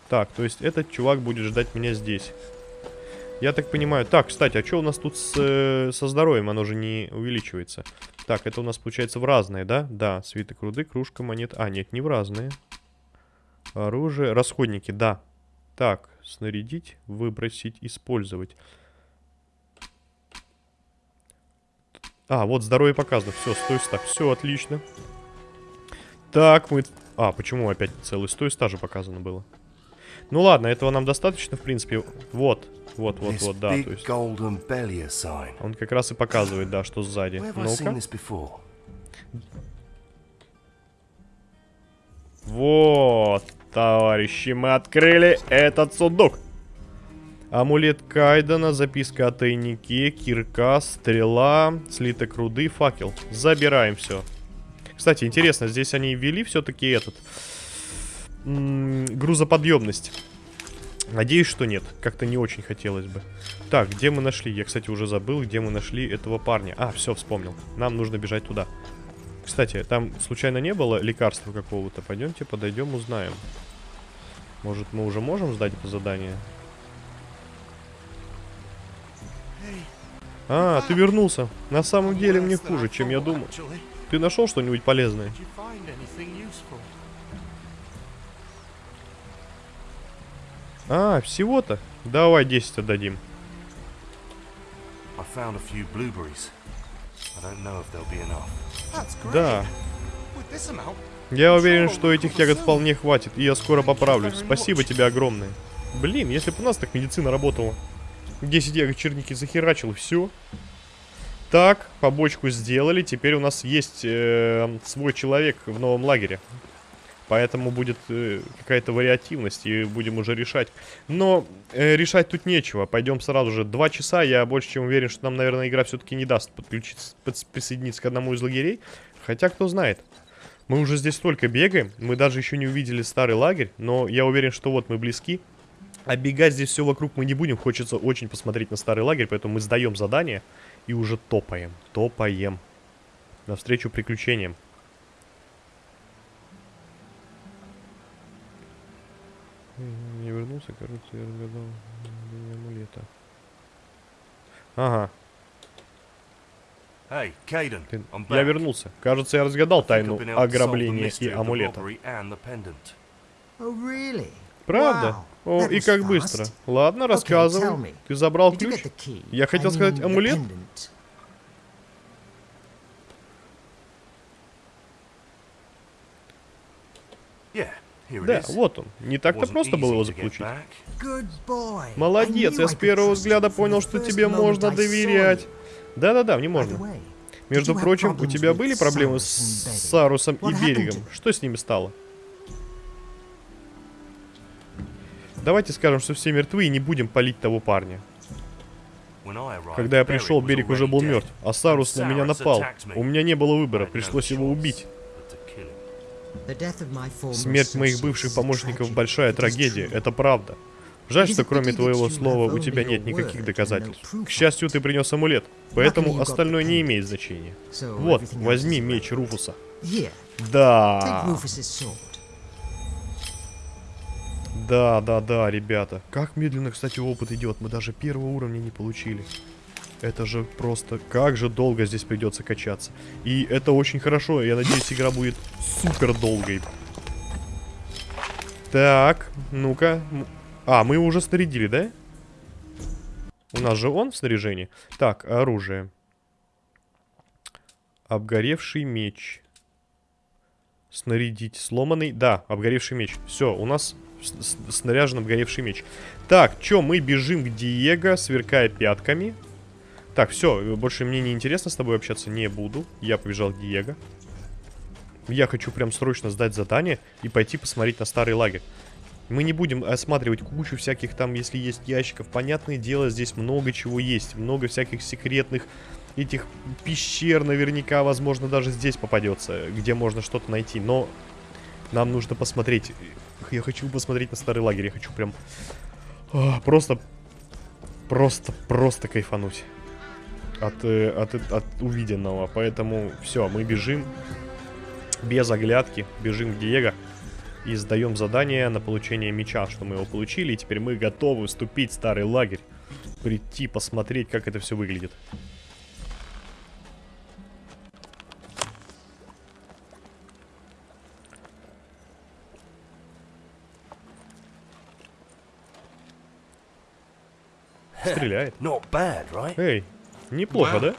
A: Так, то есть этот чувак будет ждать меня здесь. Я так понимаю. Так, кстати, а что у нас тут с, э, со здоровьем? Оно же не увеличивается. Так, это у нас получается в разные, да? Да, свиток руды, кружка, монет. А, нет, не в разные. Оружие, расходники, да. Так, снарядить, выбросить, использовать. А, вот здоровье показано. Все, стой, так, все, отлично. Так, мы... А, почему опять целый стой стажа показано было? Ну ладно, этого нам достаточно, в принципе. Вот, вот, вот, вот, да, то есть... Он как раз и показывает, да, что сзади. Ну-ка. Вот. Товарищи, мы открыли этот сундук. Амулет Кайдена, записка о тайнике, кирка, стрела, слиток руды, факел. Забираем все. Кстати, интересно, здесь они ввели все-таки этот... грузоподъемность. Надеюсь, что нет. Как-то не очень хотелось бы. Так, где мы нашли? Я, кстати, уже забыл, где мы нашли этого парня. А, все, вспомнил. Нам нужно бежать туда. Кстати, там случайно не было лекарства какого-то? Пойдемте, подойдем, узнаем. Может, мы уже можем сдать это задание? А, ты вернулся. На самом деле мне хуже, чем я думал. Ты нашел что-нибудь полезное? А, всего-то? Давай 10 отдадим. Да. Я уверен, что этих ягод вполне хватит, и я скоро поправлюсь. Спасибо тебе огромное. Блин, если бы у нас так медицина работала. 10 ягод черники захерачил, все. Так, побочку сделали. Теперь у нас есть э, свой человек в новом лагере. Поэтому будет э, какая-то вариативность, и будем уже решать. Но э, решать тут нечего. Пойдем сразу же. Два часа, я больше чем уверен, что нам, наверное, игра все-таки не даст подключиться, присоединиться к одному из лагерей. Хотя, кто знает. Мы уже здесь столько бегаем, мы даже еще не увидели старый лагерь, но я уверен, что вот мы близки. Оббегать здесь все вокруг мы не будем, хочется очень посмотреть на старый лагерь, поэтому мы сдаем задание и уже топаем, топаем. Навстречу приключениям. Не вернулся, кажется, я разгадал амулета. Ага,
E: Hey, Caden,
A: ты- я вернулся. Кажется, я разгадал тайну ограбления и амулета.
F: Oh, really?
A: Правда?
F: Wow,
A: О, и как быстро. Ладно, рассказывай. Ты забрал ключ? Я хотел сказать амулет. Да, вот он. Не так-то просто было его заполучить.
F: boy.
A: Молодец, я с первого взгляда понял, что тебе можно доверять. Да-да-да, мне можно. Между прочим, у тебя были проблемы с? Сарусом и Берегом? Что с ними стало? Давайте скажем, что все мертвы и не будем палить того парня. Когда я пришел, Берег уже был мертв, а Сарус на меня напал. У меня не было выбора, пришлось его убить. Смерть моих бывших помощников большая трагедия, это правда. Жаль, что кроме твоего слова у тебя нет никаких доказательств. К счастью, ты принес амулет, поэтому остальное не имеет значения. Вот, возьми меч. Руфуса. Да. Да, да, да, ребята. Как медленно, кстати, опыт идет. Мы даже первого уровня не получили. Это же просто... Как же долго здесь придется качаться. И это очень хорошо. Я надеюсь, игра будет супер долгой. Так, ну-ка. А, мы его уже снарядили, да? У нас же он в снаряжении. Так, оружие. Обгоревший меч. Снарядить. Сломанный. Да, обгоревший меч. Все, у нас снаряжен обгоревший меч. Так, чё, мы бежим к Диего, сверкая пятками. Так, все, больше мне не интересно с тобой общаться не буду. Я побежал к Диего. Я хочу прям срочно сдать задание и пойти посмотреть на старый лагерь. Мы не будем осматривать кучу всяких там, если есть ящиков. Понятное дело, здесь много чего есть. Много всяких секретных этих пещер наверняка, возможно, даже здесь попадется, где можно что-то найти. Но нам нужно посмотреть. Я хочу посмотреть на старый лагерь. Я хочу прям а, просто, просто, просто кайфануть от, э, от, от увиденного. Поэтому все, мы бежим без оглядки, бежим к Диего и сдаем задание на получение меча, что мы его получили. И теперь мы готовы вступить в старый лагерь, прийти посмотреть, как это все выглядит. Стреляет. Эй, неплохо, да?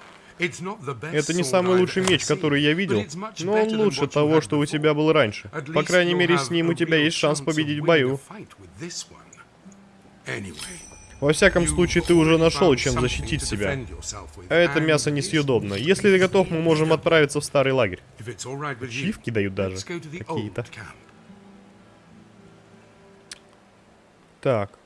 A: Это не самый лучший меч, который я видел, но он лучше того, что у тебя был раньше. По крайней мере, с ним у тебя есть шанс победить в бою. Во всяком случае, ты уже нашел, чем защитить себя. А это мясо несъедобно. Если ты готов, мы можем отправиться в старый лагерь. Ачивки дают даже какие-то. Так.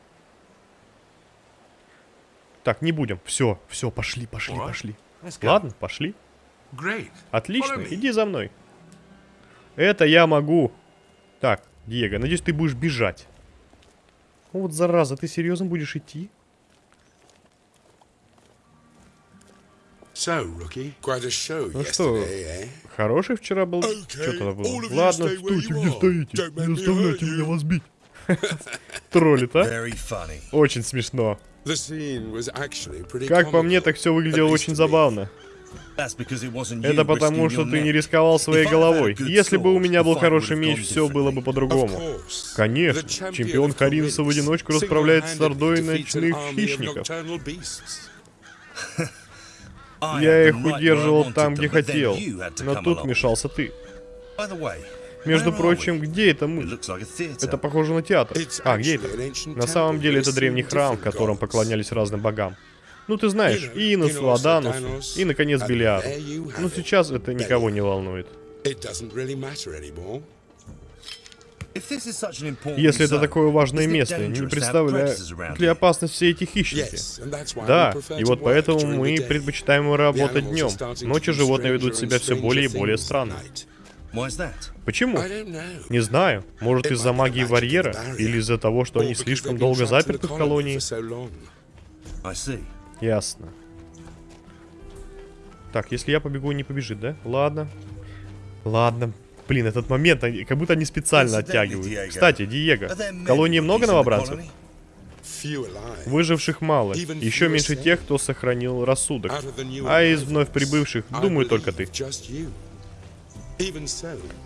A: Так, не будем. Все, все, пошли, пошли, пошли. Ладно, пошли. Отлично, иди за мной. Это я могу. Так, Диего, надеюсь, ты будешь бежать. Ну вот зараза, ты серьезно будешь идти? Ну что,
D: eh?
A: хороший вчера был?
D: Okay,
A: Что тогда было? Ладно, стойте, где стоите. Не заставляйте меня вас бить. Троллит, а? Очень смешно. Как по мне, так все выглядело очень забавно. Это потому, что ты не рисковал своей головой. Если бы у меня был хороший меч, все было бы по-другому. Конечно, чемпион Харинса в одиночку расправляется с ордой ночных хищников. Я их удерживал там, где хотел. Но тут
B: along.
A: вмешался ты. Между прочим, где это мы? Это похоже на театр. А, где это? На самом деле это древний храм, в котором поклонялись разным богам. Ну, ты знаешь,
D: know,
A: Иносу, Аданусу и, наконец, Белиару. Но сейчас это никого не волнует. Если это такое важное место, не
B: around
A: ли опасность все эти хищники. Да, и вот поэтому мы предпочитаем работать днем. Ночью животные ведут себя все более и более странно. Почему? Не знаю. Может из-за магии барьера?
D: barrier.
A: Или из-за того, что они слишком долго заперты в колонии? Ясно. Так, если я побегу, не побежит, да? Ладно. Ладно. Блин, этот момент, они- как будто они специально оттягивают. Кстати, Диего, в колонии много новобранцев? Выживших мало. Еще меньше тех, кто сохранил рассудок. А из вновь прибывших, думаю, только ты.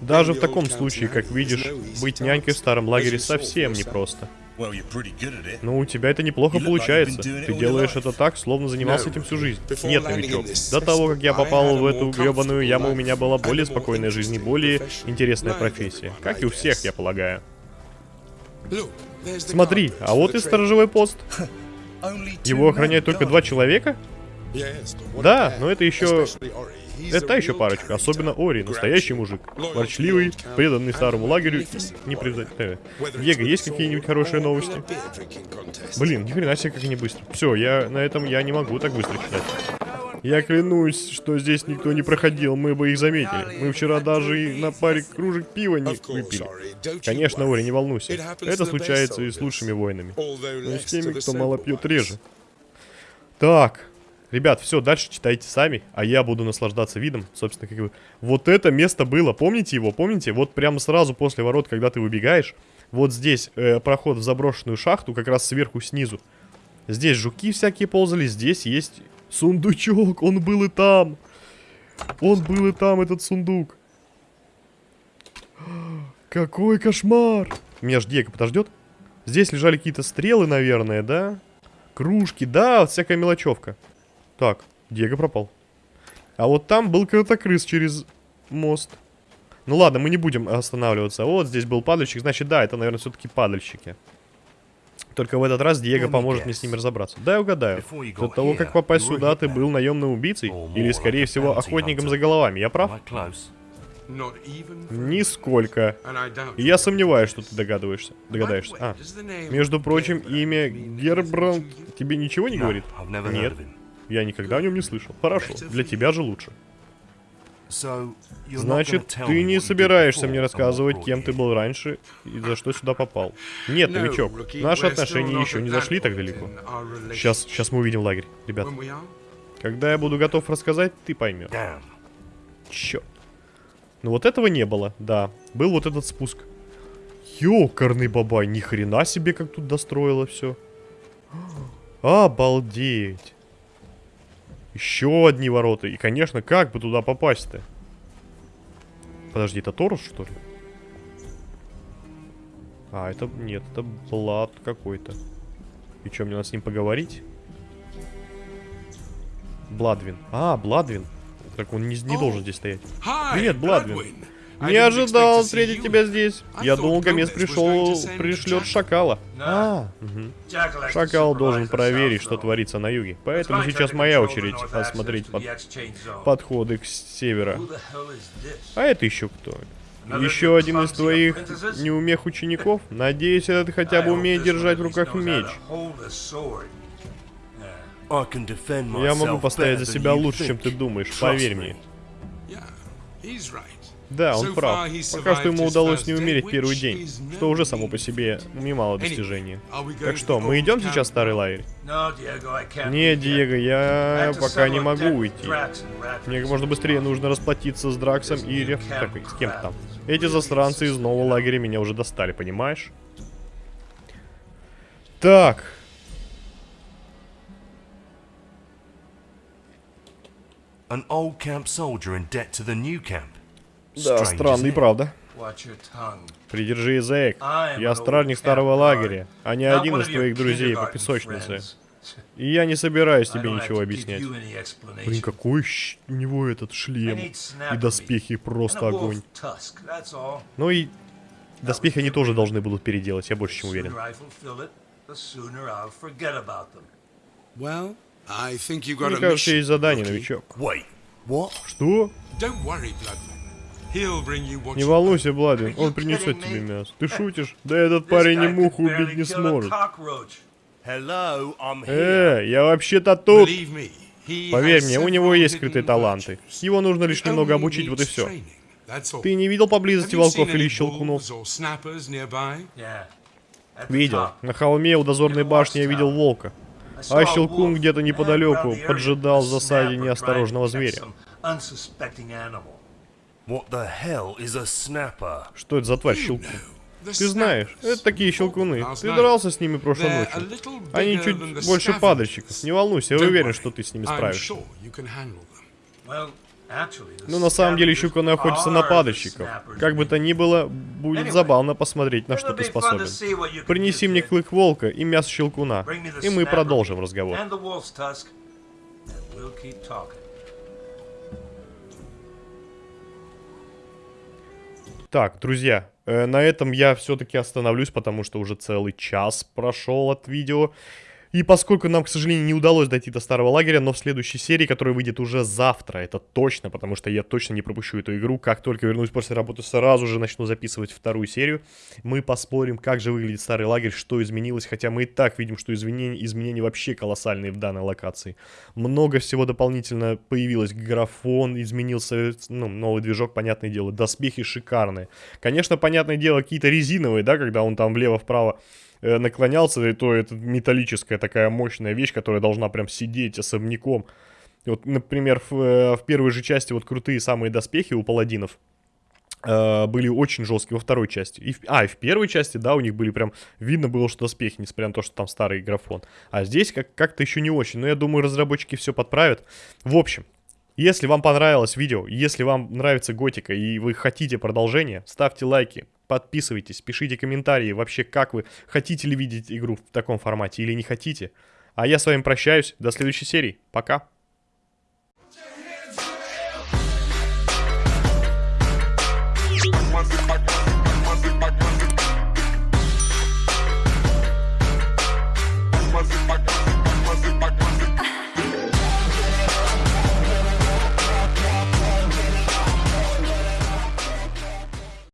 A: Даже в таком случае, как видишь, быть нянькой в старом лагере совсем непросто. Ну, у тебя это неплохо получается. Ты делаешь это так, словно занимался этим всю жизнь. Нет, новичок. До того, как я попал в эту гребаную яму, у меня была более спокойная жизнь и более интересная профессия. Как и у всех, я полагаю. Смотри, а вот и сторожевой пост. Его охраняют только два человека? Да, но это еще... Это та еще парочка, особенно Ори, настоящий мужик. Ворчливый, преданный старому лагерю, не
D: warrior.
A: превзойти.
D: Whether
A: Диего, есть какие-нибудь хорошие новости? Блин, ни хрена себе, как они быстро. Все, я на этом я не могу так быстро читать. Я клянусь, что здесь никто не проходил, мы бы их заметили. Мы вчера даже и на паре кружек пива не выпили. Конечно. Ори, не волнуйся. Это случается и с лучшими воинами. Но
D: less
A: с теми, кто мало пьет, реже. Так, ребят, все, дальше читайте сами, а я буду наслаждаться видом. Собственно, как бы... Вот это место было, помните его, помните? Вот прямо сразу после ворот, когда ты выбегаешь, вот здесь э, проход в заброшенную шахту, как раз сверху снизу. Здесь жуки всякие ползали, здесь есть сундучок, он был и там. Он был и там, этот сундук. Какой кошмар! Меня ж Диего подождет. Здесь лежали какие-то стрелы, наверное, да? Кружки, да, вот всякая мелочевка. Так, Диего пропал. А вот там был крыс через мост. Ну ладно, мы не будем останавливаться. Вот здесь был падальщик, значит, да, это, наверное, все-таки падальщики. Только в этот раз Диего
E: me
A: поможет мне с ними разобраться. Да, я угадаю. До того, как попасть сюда, ты был наемным убийцей. Или, скорее всего, охотником за головами. Я прав? Нисколько. И Я сомневаюсь, что ты догадываешься. Догадаешься. А. Между прочим, имя Гербранд тебе ничего не говорит? Нет. Я никогда о нем не слышал. Хорошо, для тебя же лучше. Значит, ты не собираешься мне рассказывать, кем ты был раньше и за что сюда попал. Нет, новичок, наши отношения еще не зашли так далеко. Сейчас, сейчас мы увидим лагерь, ребят. Когда я буду готов рассказать, ты поймешь. Черт. Ну вот этого не было, да. Был вот этот спуск. Ёкарный бабай, ни хрена себе, как тут достроило все. Обалдеть. Еще одни ворота. И, конечно, как бы туда попасть-то? Подожди, это Торус, что ли? А, это... Нет, это Блад какой-то. И что, мне надо с ним поговорить? Бладвин. А, Бладвин. Так он не, не должен здесь стоять. Привет, Бладвин. Не ожидал встретить тебя здесь.
D: I
A: Я думал, Гомес пришел, пришлет шакала. А, мгм. Шакал должен проверить, что творится на юге. Поэтому сейчас моя очередь осмотреть под- подходы к севера. А это еще кто? Еще один из твоих неумех учеников? Надеюсь, этот хотя бы умеет держать в руках меч. Я могу постоять за себя лучше, чем ты думаешь, поверь мне. Да, он прав. Пока что ему удалось не умереть первый день, что уже само по себе немало достижений. Так что, мы идем сейчас в старый лагерь?
B: No, Diego, I can't.
A: Не,
B: leave yet.
A: Диего, я пока не могу уйти. Мне как можно быстрее нужно расплатиться с Драксом и Реф... Так, с кем там. Эти засранцы из нового лагеря меня уже достали, понимаешь? Так.
E: An old camp soldier in debt to the new camp.
A: Да,
E: it?
A: правда. Придержи язык. Я стражник старого лагеря, а не один из твоих друзей по песочнице. И я не собираюсь тебе ничего объяснять. Блин, какой щ- у него этот шлем. И доспехи просто огонь. Ну и доспехи они тоже должны будут переделать, я больше чем уверен. Мне кажется, есть задание, новичок. Что? Не
D: you
A: волнуйся,
B: you
A: он принесет тебе
B: me?
A: мясо. Ты шутишь? Да этот парень и муху убить не сможет. Э, я вообще-то тут.
D: Believe me, he
A: Поверь мне, у него есть скрытые таланты. Его нужно лишь
D: He
A: немного обучить, вот и все. Ты не видел поблизости волков или щелкунов? Видел. На холме у дозорной башни я видел волка. А щелкун где-то неподалеку поджидал в засаде неосторожного зверя. Что это за тварь щелкун? Ты знаешь, это такие щелкуны. Ты дрался с ними прошлой ночью. Они чуть больше падальщиков. Не волнуйся, я уверен, что ты с ними справишься.
B: the
A: Ну, на самом деле, щелкуны охотятся на падальщиков. Как бы то ни было, будет забавно посмотреть, на что ты способен. Принеси мне клык волка и мясо щелкуна, и мы продолжим разговор.
B: We'll keep talking.
A: Так, друзья, э, на этом я все-таки остановлюсь, потому что уже целый час прошел от видео. И поскольку нам, к сожалению, не удалось дойти до старого лагеря, но в следующей серии, которая выйдет уже завтра, это точно, потому что я точно не пропущу эту игру, как только вернусь после работы, сразу же начну записывать вторую серию. Мы поспорим, как же выглядит старый лагерь, что изменилось, хотя мы и так видим, что изменения, изменения вообще колоссальные в данной локации. Много всего дополнительно появилось, графон изменился, ну, новый движок, понятное дело, доспехи шикарные. Конечно, понятное дело, какие-то резиновые, да, когда он там влево-вправо наклонялся, и то это металлическая такая мощная вещь, которая должна прям сидеть особняком. Вот, например, в, э, в первой же части вот крутые самые доспехи у паладинов э, были очень жесткие во второй части. И в- а, и в первой части, да, у них были прям... Видно было, что доспехи, несмотря на то, что там старый графон. А здесь как- как-то еще не очень. Но я думаю, разработчики все подправят. В общем, если вам понравилось видео, если вам нравится готика и вы хотите продолжение, ставьте лайки, подписывайтесь, пишите комментарии, вообще как вы, хотите ли видеть игру в таком формате или не хотите. А я с вами прощаюсь, до следующей серии, пока.